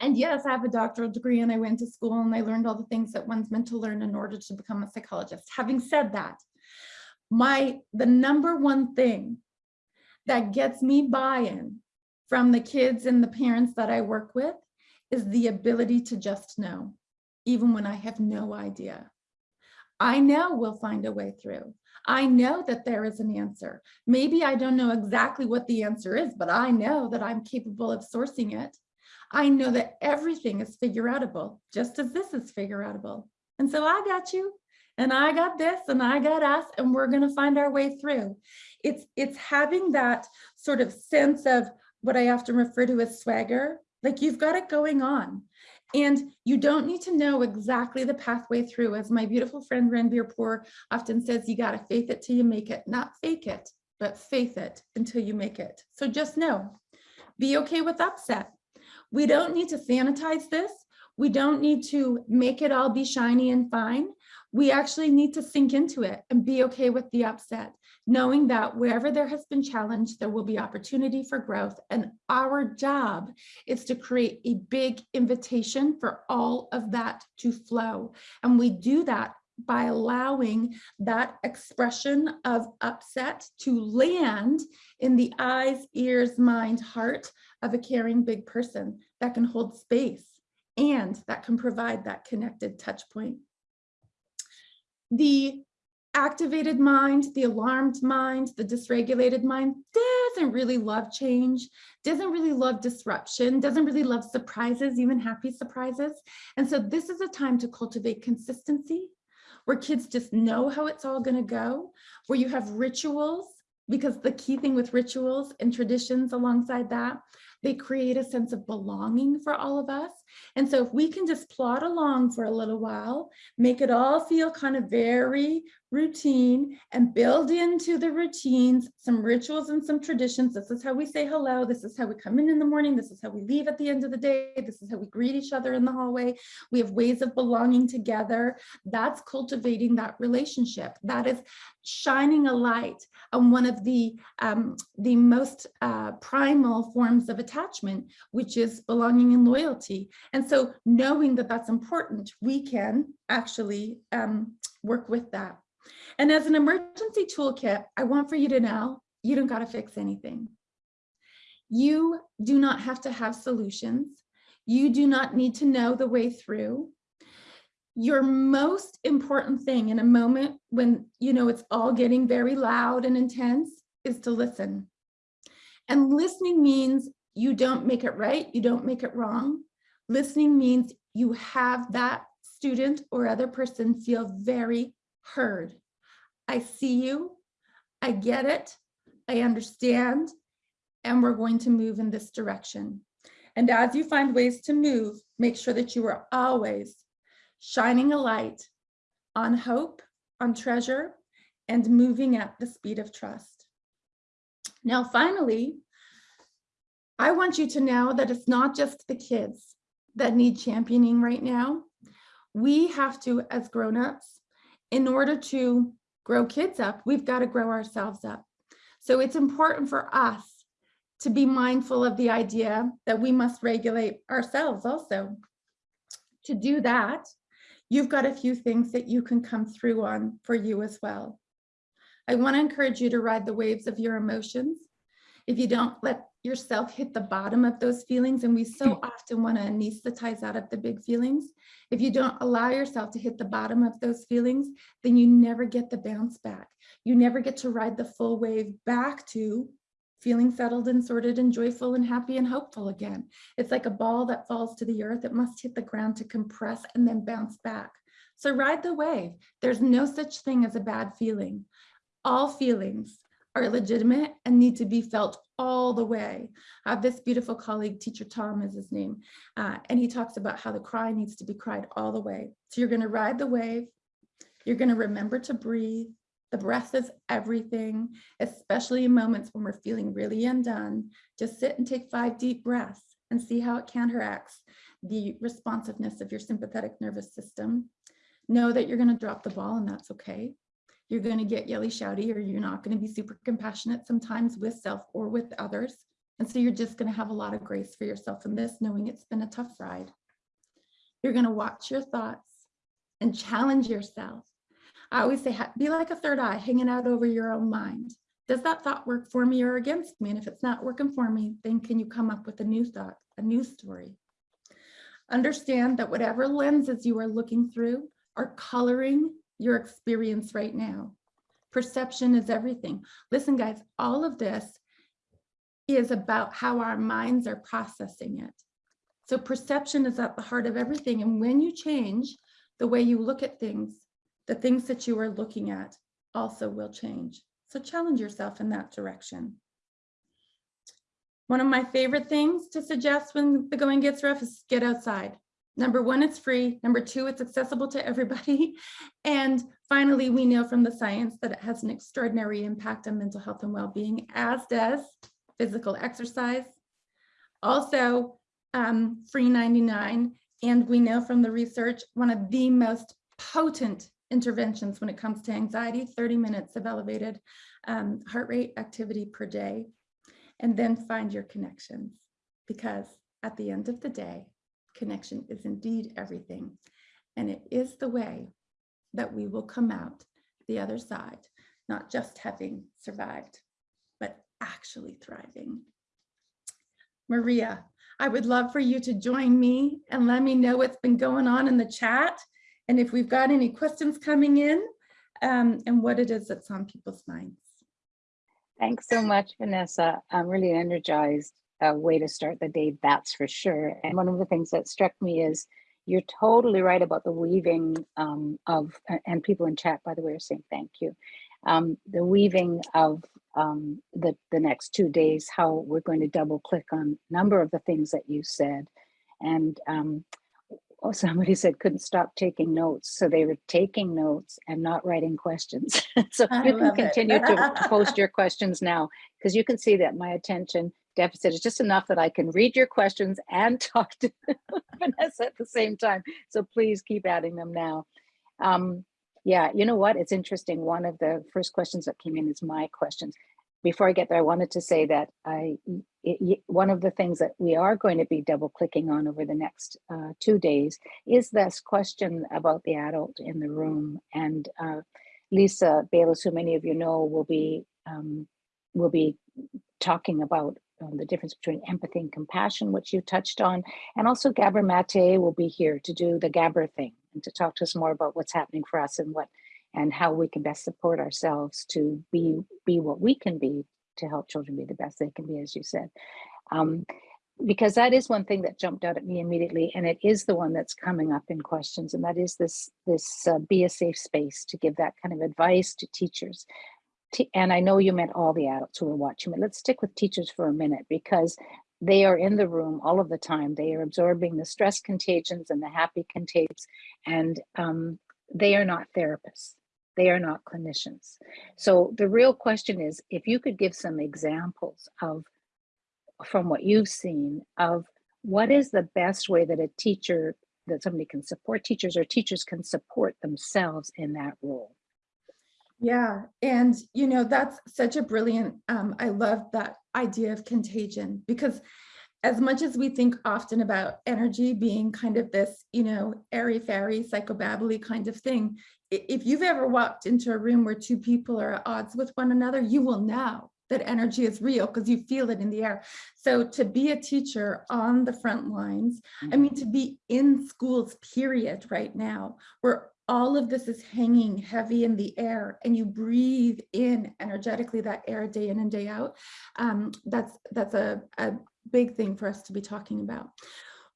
And yes, I have a doctoral degree and I went to school and I learned all the things that one's meant to learn in order to become a psychologist. Having said that, my the number one thing that gets me buy-in from the kids and the parents that I work with is the ability to just know, even when I have no idea. I know we'll find a way through. I know that there is an answer. Maybe I don't know exactly what the answer is, but I know that I'm capable of sourcing it. I know that everything is figure outable, just as this is figure outable. And so I got you, and I got this, and I got us, and we're gonna find our way through. It's, it's having that sort of sense of what I often refer to as swagger, like you've got it going on. And you don't need to know exactly the pathway through. As my beautiful friend Ranbir Kaur often says, you got to faith it till you make it, not fake it, but faith it until you make it. So just know, be okay with upset. We don't need to sanitize this. We don't need to make it all be shiny and fine. We actually need to sink into it and be okay with the upset, knowing that wherever there has been challenge, there will be opportunity for growth. And our job is to create a big invitation for all of that to flow. And we do that by allowing that expression of upset to land in the eyes, ears, mind, heart of a caring big person that can hold space and that can provide that connected touch point. The activated mind, the alarmed mind, the dysregulated mind doesn't really love change, doesn't really love disruption, doesn't really love surprises, even happy surprises. And so this is a time to cultivate consistency where kids just know how it's all going to go, where you have rituals, because the key thing with rituals and traditions alongside that, they create a sense of belonging for all of us. And so if we can just plod along for a little while, make it all feel kind of very routine and build into the routines some rituals and some traditions. This is how we say hello. This is how we come in in the morning. This is how we leave at the end of the day. This is how we greet each other in the hallway. We have ways of belonging together. That's cultivating that relationship. That is shining a light on one of the, um, the most uh, primal forms of attachment, which is belonging and loyalty. And so knowing that that's important, we can actually um, work with that. And as an emergency toolkit, I want for you to know, you don't got to fix anything. You do not have to have solutions. You do not need to know the way through. Your most important thing in a moment when, you know, it's all getting very loud and intense is to listen. And listening means you don't make it right, you don't make it wrong. Listening means you have that student or other person feel very heard. I see you, I get it, I understand, and we're going to move in this direction. And as you find ways to move, make sure that you are always shining a light on hope, on treasure, and moving at the speed of trust. Now, finally, I want you to know that it's not just the kids that need championing right now. We have to, as grown-ups, in order to grow kids up, we've got to grow ourselves up. So it's important for us to be mindful of the idea that we must regulate ourselves also. To do that, you've got a few things that you can come through on for you as well. I want to encourage you to ride the waves of your emotions. If you don't let yourself hit the bottom of those feelings, and we so mm. often want to anesthetize out of the big feelings, if you don't allow yourself to hit the bottom of those feelings, then you never get the bounce back. You never get to ride the full wave back to feeling settled and sorted and joyful and happy and hopeful again. It's like a ball that falls to the earth. It must hit the ground to compress and then bounce back. So ride the wave. There's no such thing as a bad feeling. All feelings are legitimate and need to be felt all the way. I have this beautiful colleague, teacher Tom is his name, uh, and he talks about how the cry needs to be cried all the way. So you're gonna ride the wave, you're gonna remember to breathe, the breath is everything, especially in moments when we're feeling really undone. Just sit and take five deep breaths and see how it counteracts the responsiveness of your sympathetic nervous system. Know that you're gonna drop the ball and that's okay. You're going to get yelly shouty or you're not going to be super compassionate sometimes with self or with others. And so you're just going to have a lot of grace for yourself in this, knowing it's been a tough ride. You're going to watch your thoughts and challenge yourself. I always say, be like a third eye hanging out over your own mind. Does that thought work for me or against me? And if it's not working for me, then can you come up with a new thought, a new story? Understand that whatever lenses you are looking through are coloring your experience right now. Perception is everything. Listen, guys, all of this is about how our minds are processing it. So perception is at the heart of everything. And when you change the way you look at things, the things that you are looking at also will change. So challenge yourself in that direction. One of my favorite things to suggest when the going gets rough is get outside. Number one, it's free. Number two, it's accessible to everybody. And finally, we know from the science that it has an extraordinary impact on mental health and well-being, as does physical exercise. Also, um, free 99. And we know from the research, one of the most potent interventions when it comes to anxiety, 30 minutes of elevated um, heart rate activity per day. And then find your connections because at the end of the day, connection is indeed everything. And it is the way that we will come out the other side, not just having survived, but actually thriving. Maria, I would love for you to join me and let me know what's been going on in the chat. And if we've got any questions coming in um, and what it is that's on people's minds.
Thanks so much, Vanessa. I'm really energized. A way to start the day, that's for sure. And one of the things that struck me is you're totally right about the weaving um, of, and people in chat, by the way, are saying thank you. Um, the weaving of um, the, the next two days, how we're going to double click on a number of the things that you said. And um, oh, somebody said couldn't stop taking notes. So they were taking notes and not writing questions. so
I
you can continue to post your questions now because you can see that my attention deficit is just enough that I can read your questions and talk to Vanessa at the same time. So please keep adding them now. Um, yeah, you know what? It's interesting. One of the first questions that came in is my questions. Before I get there, I wanted to say that I it, one of the things that we are going to be double clicking on over the next uh, two days is this question about the adult in the room. And uh, Lisa Baylis, who many of you know, will be um, will be talking about um, the difference between empathy and compassion, which you touched on. And also Gabor Mate will be here to do the Gabor thing and to talk to us more about what's happening for us and what and how we can best support ourselves to be be what we can be to help children be the best they can be, as you said. Um, because that is one thing that jumped out at me immediately, and it is the one that's coming up in questions, and that is this this uh, be a safe space to give that kind of advice to teachers te- and I know you meant all the adults who are watching, but let's stick with teachers for a minute because they are in the room all of the time. They are absorbing the stress contagions and the happy contagions, and um, they are not therapists. They are not clinicians. So the real question is, if you could give some examples of, from what you've seen, of what is the best way that a teacher, that somebody can support teachers or teachers can support themselves in that role.
Yeah, and you know, that's such a brilliant, um, I love that idea of contagion because as much as we think often about energy being kind of this, you know, airy-fairy, psychobabbly kind of thing, if you've ever walked into a room where two people are at odds with one another, you will know that energy is real because you feel it in the air. So to be a teacher on the front lines, I mean, to be in schools, period, right now, where all of this is hanging heavy in the air and you breathe in energetically that air day in and day out, um, that's, that's a, a big thing for us to be talking about.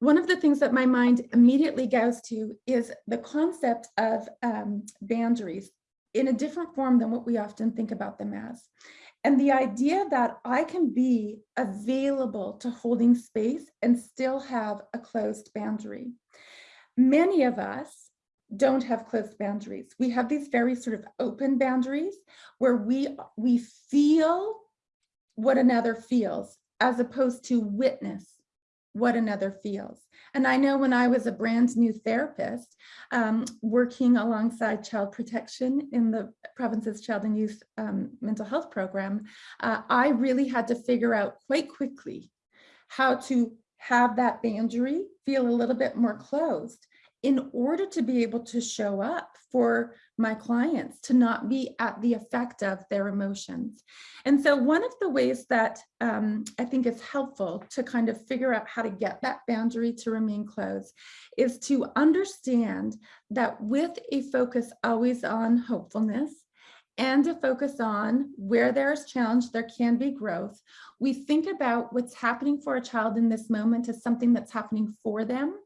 One of the things that my mind immediately goes to is the concept of um, boundaries in a different form than what we often think about them as. And the idea that I can be available to holding space and still have a closed boundary. Many of us don't have closed boundaries. We have these very sort of open boundaries where we we feel what another feels as opposed to witness what another feels. And I know when I was a brand new therapist, um, working alongside child protection in the province's child and youth um, mental health program, uh, I really had to figure out quite quickly how to have that boundary feel a little bit more closed in order to be able to show up for my clients to not be at the effect of their emotions. And so one of the ways that um, I think is helpful to kind of figure out how to get that boundary to remain closed is to understand that with a focus always on hopefulness and a focus on where there's challenge, there can be growth. We think about what's happening for a child in this moment as something that's happening for them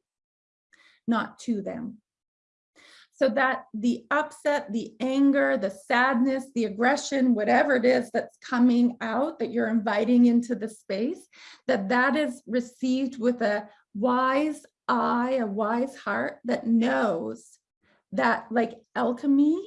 not to them. So that the upset, the anger, the sadness, the aggression, whatever it is that's coming out that you're inviting into the space, that that is received with a wise eye, a wise heart that knows that like alchemy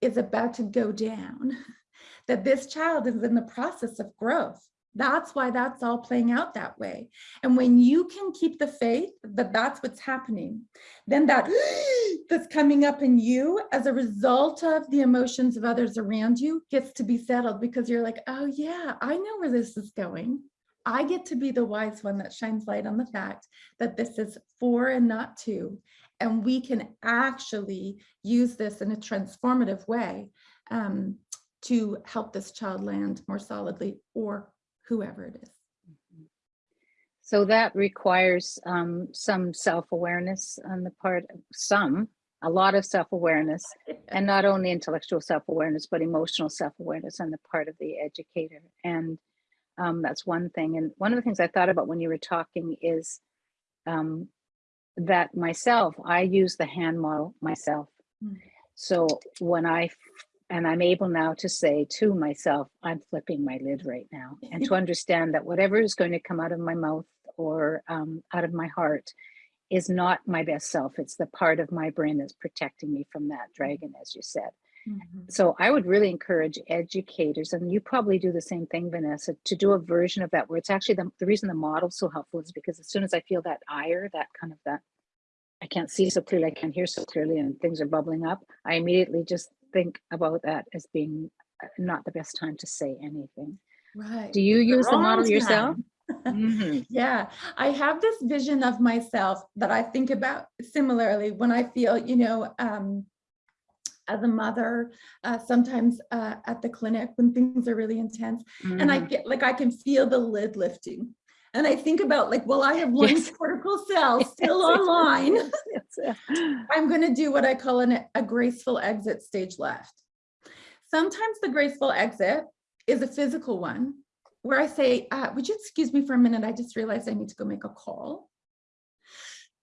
is about to go down, that this child is in the process of growth. That's why that's all playing out that way. And when you can keep the faith that that's what's happening, then that that's coming up in you as a result of the emotions of others around you gets to be settled because you're like, oh yeah, I know where this is going. I get to be the wise one that shines light on the fact that this is for and not to. And we can actually use this in a transformative way um, to help this child land more solidly or whoever it is.
So that requires um, some self-awareness on the part of some, a lot of self-awareness, and not only intellectual self-awareness, but emotional self-awareness on the part of the educator. And um, that's one thing. And one of the things I thought about when you were talking is um, that myself, I use the hand model myself.
Mm.
So when I and I'm able now to say to myself, I'm flipping my lid right now, and to understand that whatever is going to come out of my mouth or um, out of my heart is not my best self. It's the part of my brain that's protecting me from that dragon, as you said.
Mhm.
So I would really encourage educators, and you probably do the same thing, Vanessa, to do a version of that where it's actually the, the reason the model's so helpful is because as soon as I feel that ire, that kind of that, I can't see so clearly, I can't hear so clearly, and things are bubbling up, I immediately just think about that as being uh, not the best time to say anything.
Right.
Do you use the
wrong
model yourself?
time.
Mhm.
Yeah, I have this vision of myself that I think about similarly when I feel, you know, um, as a mother, uh, sometimes uh, at the clinic when things are really intense, and I
Mhm.
get like I can feel the lid lifting. And I think about like, well, I have one
Yes.
cortical cell still
yes,
online.
yes,
I'm going to do what I call an, a graceful exit stage left. Sometimes the graceful exit is a physical one where I say, uh, would you excuse me for a minute? I just realized I need to go make a call.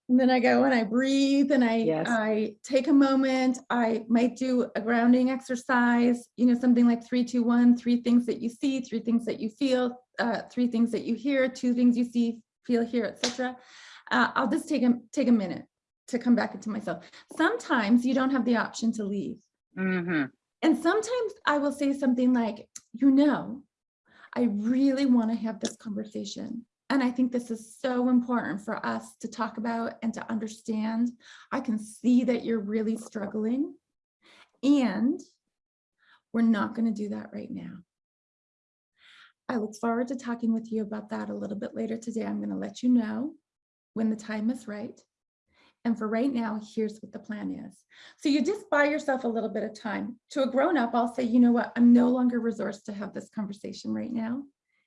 And then I go and I breathe and I. I take a moment. I might do a grounding exercise, you know, something like three, two, one, three things that you see, three things that you feel, uh, three things that you hear, two things you see, feel, hear, etc. Uh, I'll just take a, take a minute to come back into myself. Sometimes you don't have the option to leave.
mhm.
And sometimes I will say something like, you know, I really want to have this conversation. And I think this is so important for us to talk about and to understand. I can see that you're really struggling. And we're not going to do that right now. I look forward to talking with you about that a little bit later today. I'm going to let you know when the time is right. And for right now, here's what the plan is. So you just buy yourself a little bit of time. To a grown up, I'll say, you know what, I'm no longer resourced to have this conversation right now.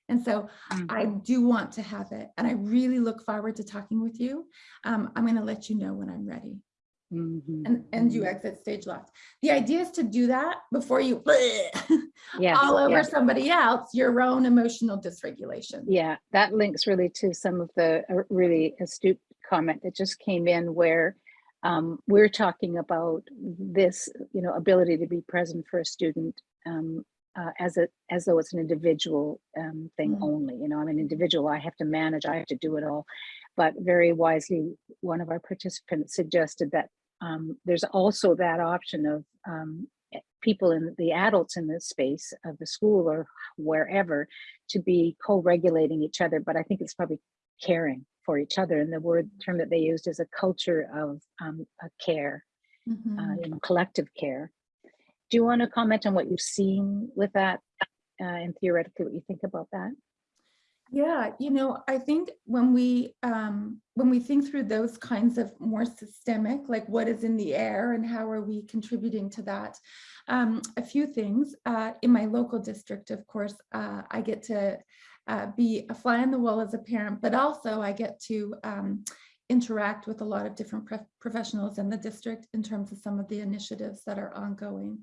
And so
Mm.
I do want to have it. And I really look forward to talking with you. Um, I'm going to let you know when I'm ready
Mhm.
and, and you
Mhm.
exit stage left. The idea is to do that before you
Yes,
all over
yes.
somebody else, your own emotional dysregulation.
Yeah, that links really to some of the uh, really astute comment that just came in where um, we're talking about this, you know, ability to be present for a student um, uh, as a as though it's an individual um, thing
Mhm.
only. You know, I'm an individual. I have to manage. I have to do it all. But very wisely, one of our participants suggested that um, there's also that option of um, eh, people in the adults in the space of the school or wherever to be co-regulating each other. But I think it's probably caring for each other. And the word term that they used is a culture of um, a care, uh,
Mhm.
you know, collective care. Do you want to comment on what you've seen with that uh, and theoretically what you think about that?
Yeah, you know, I think when we um, when we think through those kinds of more systemic, like what is in the air and how are we contributing to that, um, a few things. Uh, in my local district, of course, uh, I get to uh, be a fly on the wall as a parent, but also I get to um, interact with a lot of different prof- professionals in the district in terms of some of the initiatives that are ongoing.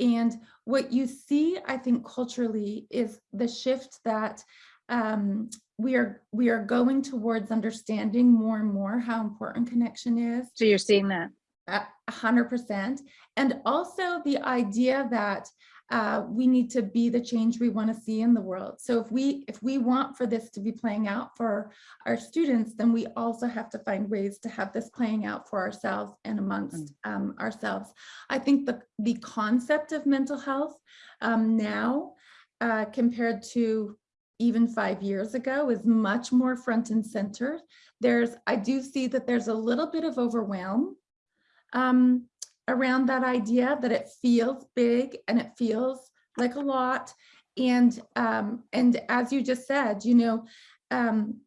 And what you see, I think, culturally is the shift that um, we are we are going towards understanding more and more how important connection is
So you're seeing that?
a hundred percent. And also the idea that uh, we need to be the change we want to see in the world. So if we if we want for this to be playing out for our students, then we also have to find ways to have this playing out for ourselves and amongst um, ourselves. I think the the concept of mental health um, now uh, compared to even five years ago is much more front and center. There's I do see that there's a little bit of overwhelm um, around that idea that it feels big and it feels like a lot. And um, and as you just said, you know, um,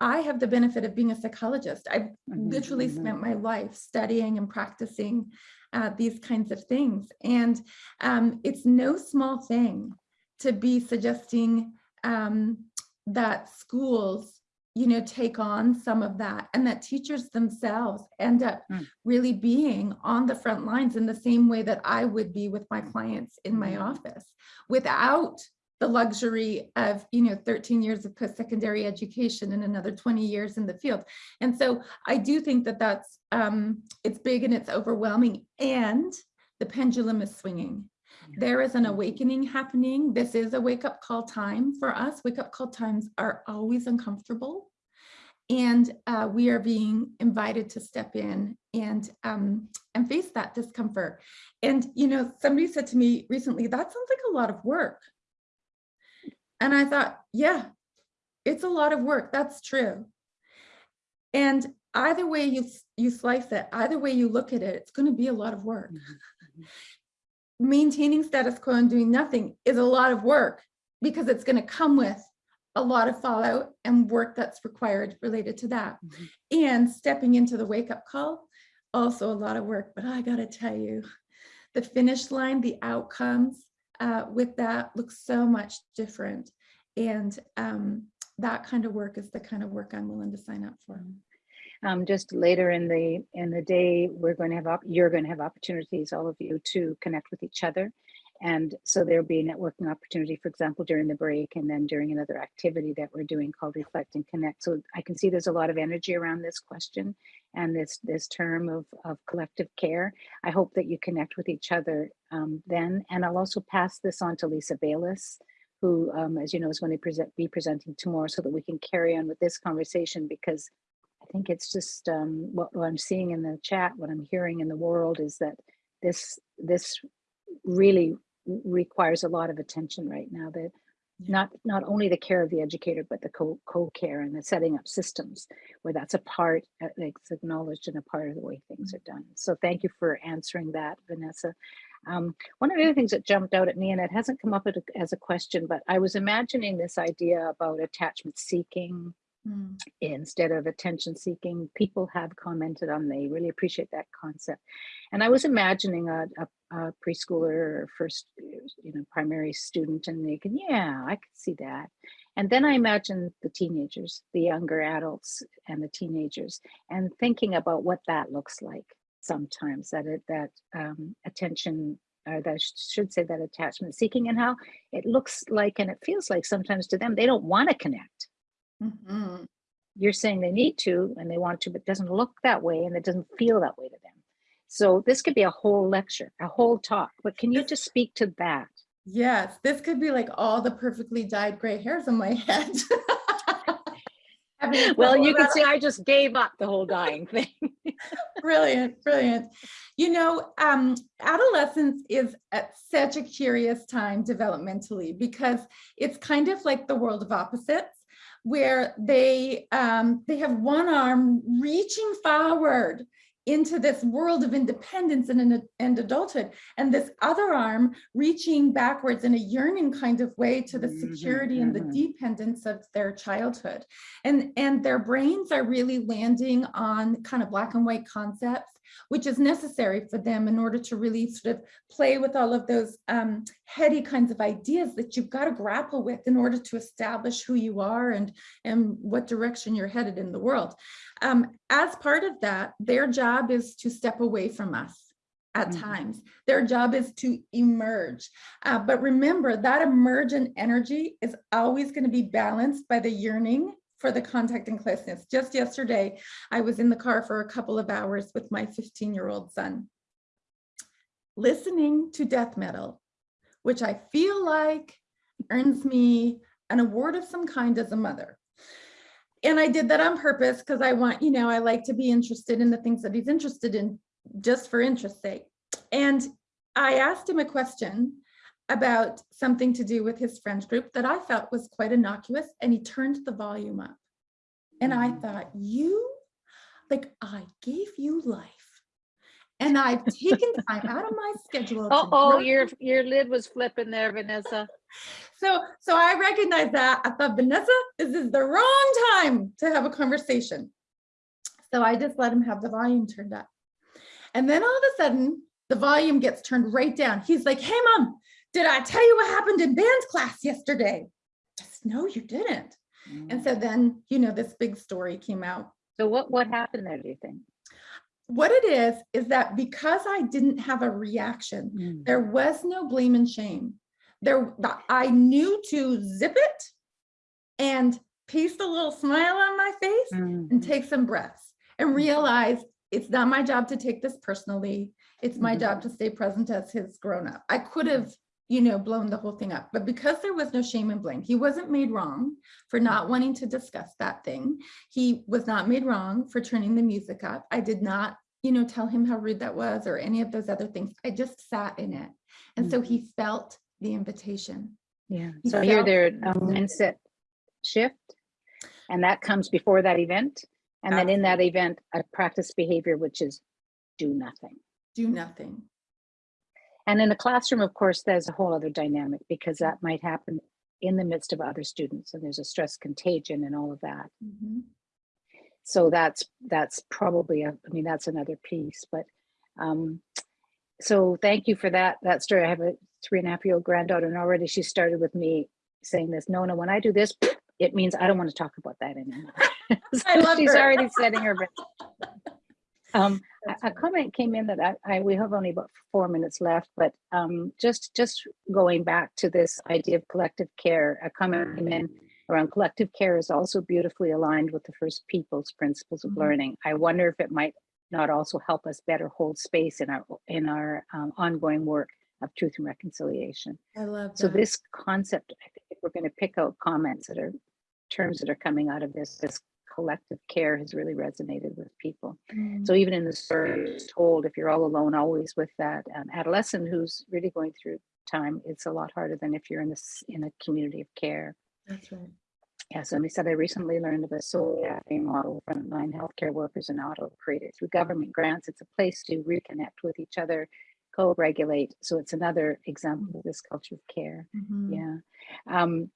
I- have the benefit of being a psychologist. I've literally
mhm.
spent my life studying and practicing uh, these kinds of things. And um, it's no small thing to be suggesting um, that schools you know, take on some of that and that teachers themselves end up
Mm.
really being on the front lines in the same way that I would be with my clients in my
Mm.
office without the luxury of, you know, 13 years of post-secondary education and another 20 years in the field. And so I do think that that's, um, it's big and it's overwhelming and the pendulum is swinging. There is an awakening happening. This is a wake up call time for us. Wake up call times are always uncomfortable. And uh, we are being invited to step in and um, and face that discomfort. And you know, somebody said to me recently, that sounds like a lot of work. And I thought, yeah, it's a lot of work. That's true. And either way you you slice it, either way you look at it, it's going to be a lot of work
Mhm,
maintaining status quo and doing nothing is a lot of work because it's going to come with a lot of fallout and work that's required related to that.
Mhm.
And stepping into the wake up call, also a lot of work. But I got to tell you, the finish line, the outcomes uh, with that looks so much different. And um, that kind of work is the kind of work I'm willing to sign up for.
Um, just later in the in the day, we're going to have you're going to have opportunities, all of you, to connect with each other, and so there'll be a networking opportunity, for example, during the break, and then during another activity that we're doing called Reflect and Connect. So I can see there's a lot of energy around this question and this this term of of collective care. I hope that you connect with each other um, then, and I'll also pass this on to Lisa Baylis who, um, as you know, is going to present, be presenting tomorrow so that we can carry on with this conversation because I think it's just um, what, what I'm seeing in the chat, what I'm hearing in the world is that this this really requires a lot of attention right now. That not not only the care of the educator, but the co co care and the setting up systems where that's a part, uh, like acknowledged and a part of the way things are done. So thank you for answering that, Vanessa. Um, one of the other things that jumped out at me, and it hasn't come up as a question, but I was imagining this idea about attachment seeking
Mm.
instead of attention seeking. People have commented on, they really appreciate that concept. And I was imagining a, a, a preschooler or first, you know, primary student and they can, yeah, I could see that. And then I imagine the teenagers, the younger adults and the teenagers and thinking about what that looks like sometimes that it, that um, attention or that I should say that attachment seeking and how it looks like and it feels like sometimes to them they don't want to connect
Mhm.
you're saying they need to and they want to, but it doesn't look that way and it doesn't feel that way to them. So this could be a whole lecture, a whole talk, but can you just speak to that?
Yes, this could be like all the perfectly dyed gray hairs on my head.
Well, you can see I just gave up the whole dying thing.
brilliant, brilliant. You know, um, adolescence is at such a curious time developmentally because it's kind of like the world of opposites. Where they um, they have one arm reaching forward into this world of independence and, and adulthood, and this other arm reaching backwards in a yearning kind of way to the
Mhm,
security and the
mhm.
dependence of their childhood. And, and their brains are really landing on kind of black and white concepts, which is necessary for them in order to really sort of play with all of those um, heady kinds of ideas that you've got to grapple with in order to establish who you are and, and what direction you're headed in the world. Um, as part of that, their job is to step away from us at
Mhm.
times. Their job is to emerge. Uh, but remember that emergent energy is always going to be balanced by the yearning for the contact and closeness. Just yesterday, I was in the car for a couple of hours with my 15 year old son, listening to death metal, which I feel like earns me an award of some kind as a mother. And I did that on purpose because I want, you know, I like to be interested in the things that he's interested in just for interest's sake. And I asked him a question about something to do with his friends group that I felt was quite innocuous and he turned the volume up. And I
Mhm.
thought, you, like I gave you life. And I've taken time out of my schedule.
Oh, your, your lid was flipping there, Vanessa.
so, so I recognize that. I thought, Vanessa, this is the wrong time to have a conversation. So I just let him have the volume turned up. And then all of a sudden, the volume gets turned right down. He's like, hey, mom, did I tell you what happened in band class yesterday? Said, no, you didn't. And mm. so then, you know, this big story came out.
So what, what happened there, do you think?
What it is, is that because I didn't have a reaction, There was no blame and shame. There, I knew to zip it and paste a little smile on my face and
Mhm.
take some breaths and realize it's not my job to take this personally. It's my
Mhm.
job to stay present as his grown up. I could have, you know, blown the whole thing up, but because there was no shame and blame, he wasn't made wrong for not wanting to discuss that thing. He was not made wrong for turning the music up. I did not, you know, tell him how rude that was or any of those other things. I just sat in it. And so he felt the invitation.
Yeah,
He
so
here
there a
Mhm.
mindset shift. And that comes before that event. And then in that event, a practice behavior, which is do nothing.
Do nothing.
And in a classroom, of course, there's a whole other dynamic because that might happen in the midst of other students and there's a stress contagion and all of that.
Mhm.
So that's, that's probably, a. I mean, that's another piece, but, um, so thank you for that, that story. I have a three and a half year old granddaughter and already she started with me saying this, no, no, when I do this, it means I don't want to talk about that anymore. So She's already setting her. Um, a- a comment came in that I, I, we have only about four minutes left, but, um, just, just going back to this idea of collective care, a comment came in around collective care is also beautifully aligned with the first people's principles of
Mhm.
learning. I wonder if it might not also help us better hold space in our, in our, um, ongoing work of truth and reconciliation.
I love that.
So this concept, I think we're going to pick out comments that are terms that are coming out of this, this collective care has really resonated with people.
Mm.
So even in the story told, if you're all alone, always with that um, adolescent who's really going through time, it's a lot harder than if you're in this in a community of care.
That's right.
Yeah, somebody said I recently learned of a soul cafe model frontline healthcare workers and auto creators through government grants. It's a place to reconnect with each other, co-regulate. So it's another example of this culture of care.
Mhm.
Yeah. Um,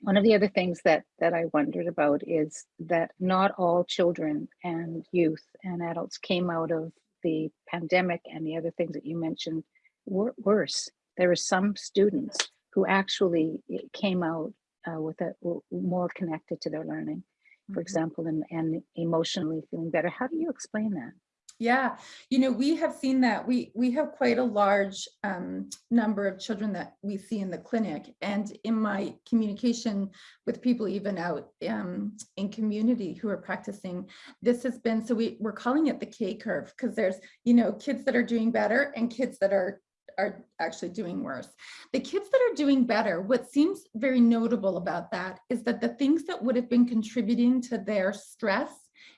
one of the other things that that I wondered about is that not all children and youth and adults came out of the pandemic and the other things that you mentioned were worse. There were some students who actually eh, came out uh, with a more connected to their learning, for
Mhm.
example, and, and emotionally feeling better. How do you explain that?
Yeah, you know, we have seen that. We we have quite a large um, number of children that we see in the clinic, and in my communication with people even out um, in community who are practicing, this has been so we we're calling it the K curve because there's you know kids that are doing better and kids that are are actually doing worse. The kids that are doing better, what seems very notable about that is that the things that would have been contributing to their stress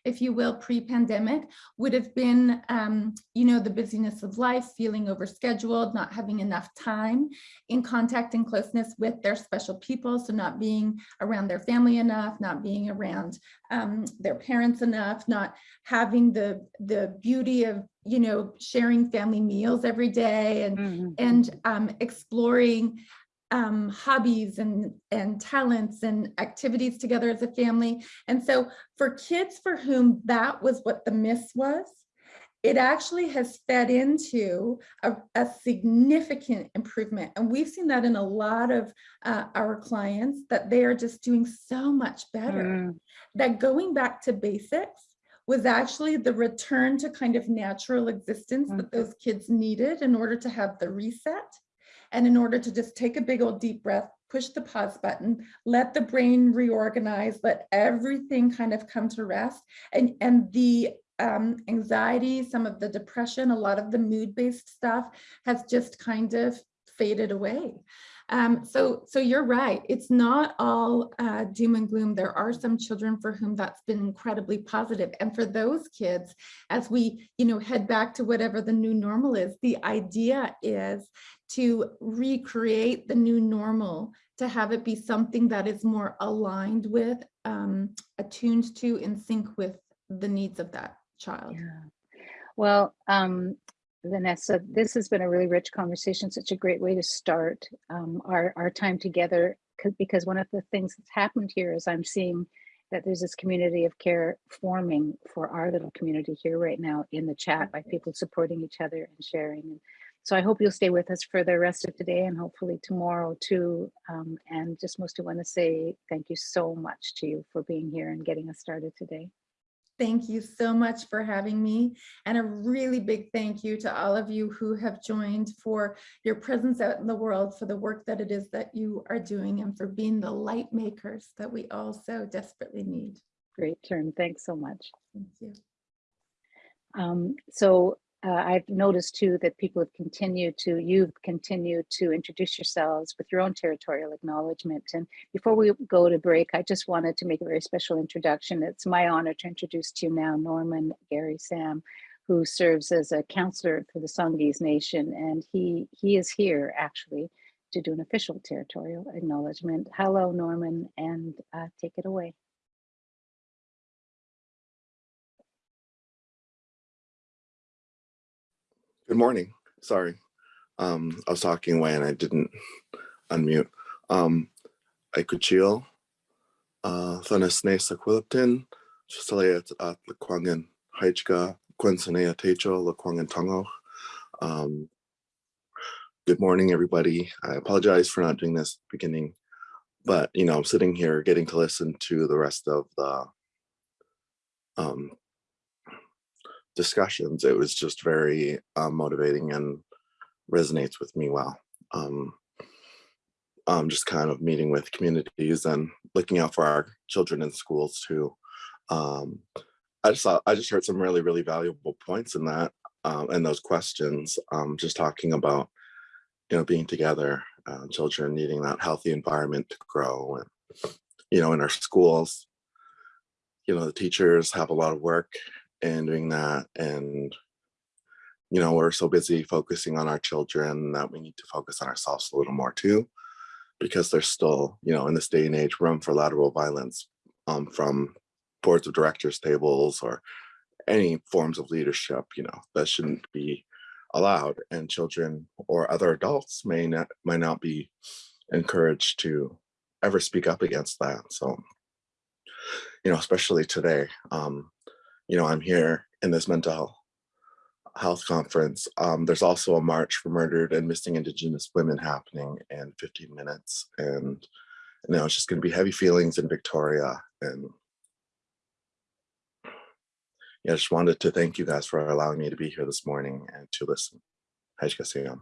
if you will, pre-pandemic would have been, um, you know, the busyness of life, feeling overscheduled, not having enough time in contact and closeness with their special people. So not being around their family enough, not being around um, their parents enough, not having the, the beauty of, you know, sharing family meals every day and
Mhm.
and um, exploring um, hobbies and, and talents and activities together as a family. And so for kids for whom that was what the miss was, it actually has fed into a, a significant improvement. And we've seen that in a lot of uh, our clients that they are just doing so much better
Mm,
that going back to basics was actually the return to kind of natural existence that those kids needed in order to have the reset and in order to just take a big old deep breath, push the pause button, let the brain reorganize, let everything kind of come to rest. And, and the um, anxiety, some of the depression, a lot of the mood-based stuff has just kind of faded away. Um, so, so you're right. It's not all uh, doom and gloom. There are some children for whom that's been incredibly positive. And for those kids, as we, you know, head back to whatever the new normal is, the idea is to recreate the new normal, to have it be something that is more aligned with, um, attuned to, in sync with the needs of that child.
yeah. Well, um, Vanessa, this has been a really rich conversation, such a great way to start um, our, our time together, 'cause- Because one of the things that's happened here is I'm seeing that there's this community of care forming for our little community here right now in the chat by people supporting each other and sharing. So I hope you'll stay with us for the rest of today and hopefully tomorrow too. Um, and just mostly want to say thank you so much to you for being here and getting us started today.
Thank you so much for having me. And a really big thank you to all of you who have joined for your presence out in the world, for the work that it is that you are doing and for being the light makers that we all so desperately need.
Great term. Thanks so much.
Thank you.
Um, so uh, I've noticed too that people have continued to, you've continued to introduce yourselves with your own territorial acknowledgement. And before we go to break, I just wanted to make a very special introduction. It's my honor to introduce to you now Norman Gary Sam, who serves as a counselor for the Songhees Nation. And he, he is here actually to do an official territorial acknowledgement. Hello, Norman, and uh, take it away.
Good morning. Sorry. Um, I was talking away and I didn't unmute. Um, Aikuchil, uh, Thanesne Saquilipton, Chisalayat at Lekwungen Haichka, Quensanea Techo, Lekwungen Tongo. Um, good morning, everybody. I apologize for not doing this beginning, but you know, I'm sitting here getting to listen to the rest of the um, discussions, it was just very uh, motivating and resonates with me well. Um, um, just kind of meeting with communities and looking out for our children in schools too. Um, I just saw, I just heard some really, really valuable points in that um, and those questions. Um, just talking about, you know, being together, uh, children needing that healthy environment to grow, and you know, in our schools, you know, the teachers have a lot of work and doing that and you know we're so busy focusing on our children that we need to focus on ourselves a little more too because there's still you know in this day and age room for lateral violence um, from boards of directors tables or any forms of leadership you know that shouldn't be allowed and children or other adults may not might not be encouraged to ever speak up against that so you know especially today um you know, I'm here in this mental health conference. Um, there's also a march for murdered and missing Indigenous women happening in 15 minutes. And, you know, it's just going to be heavy feelings in Victoria. And yeah, I just wanted to thank you guys for allowing me to be here this morning and to listen. Siyam.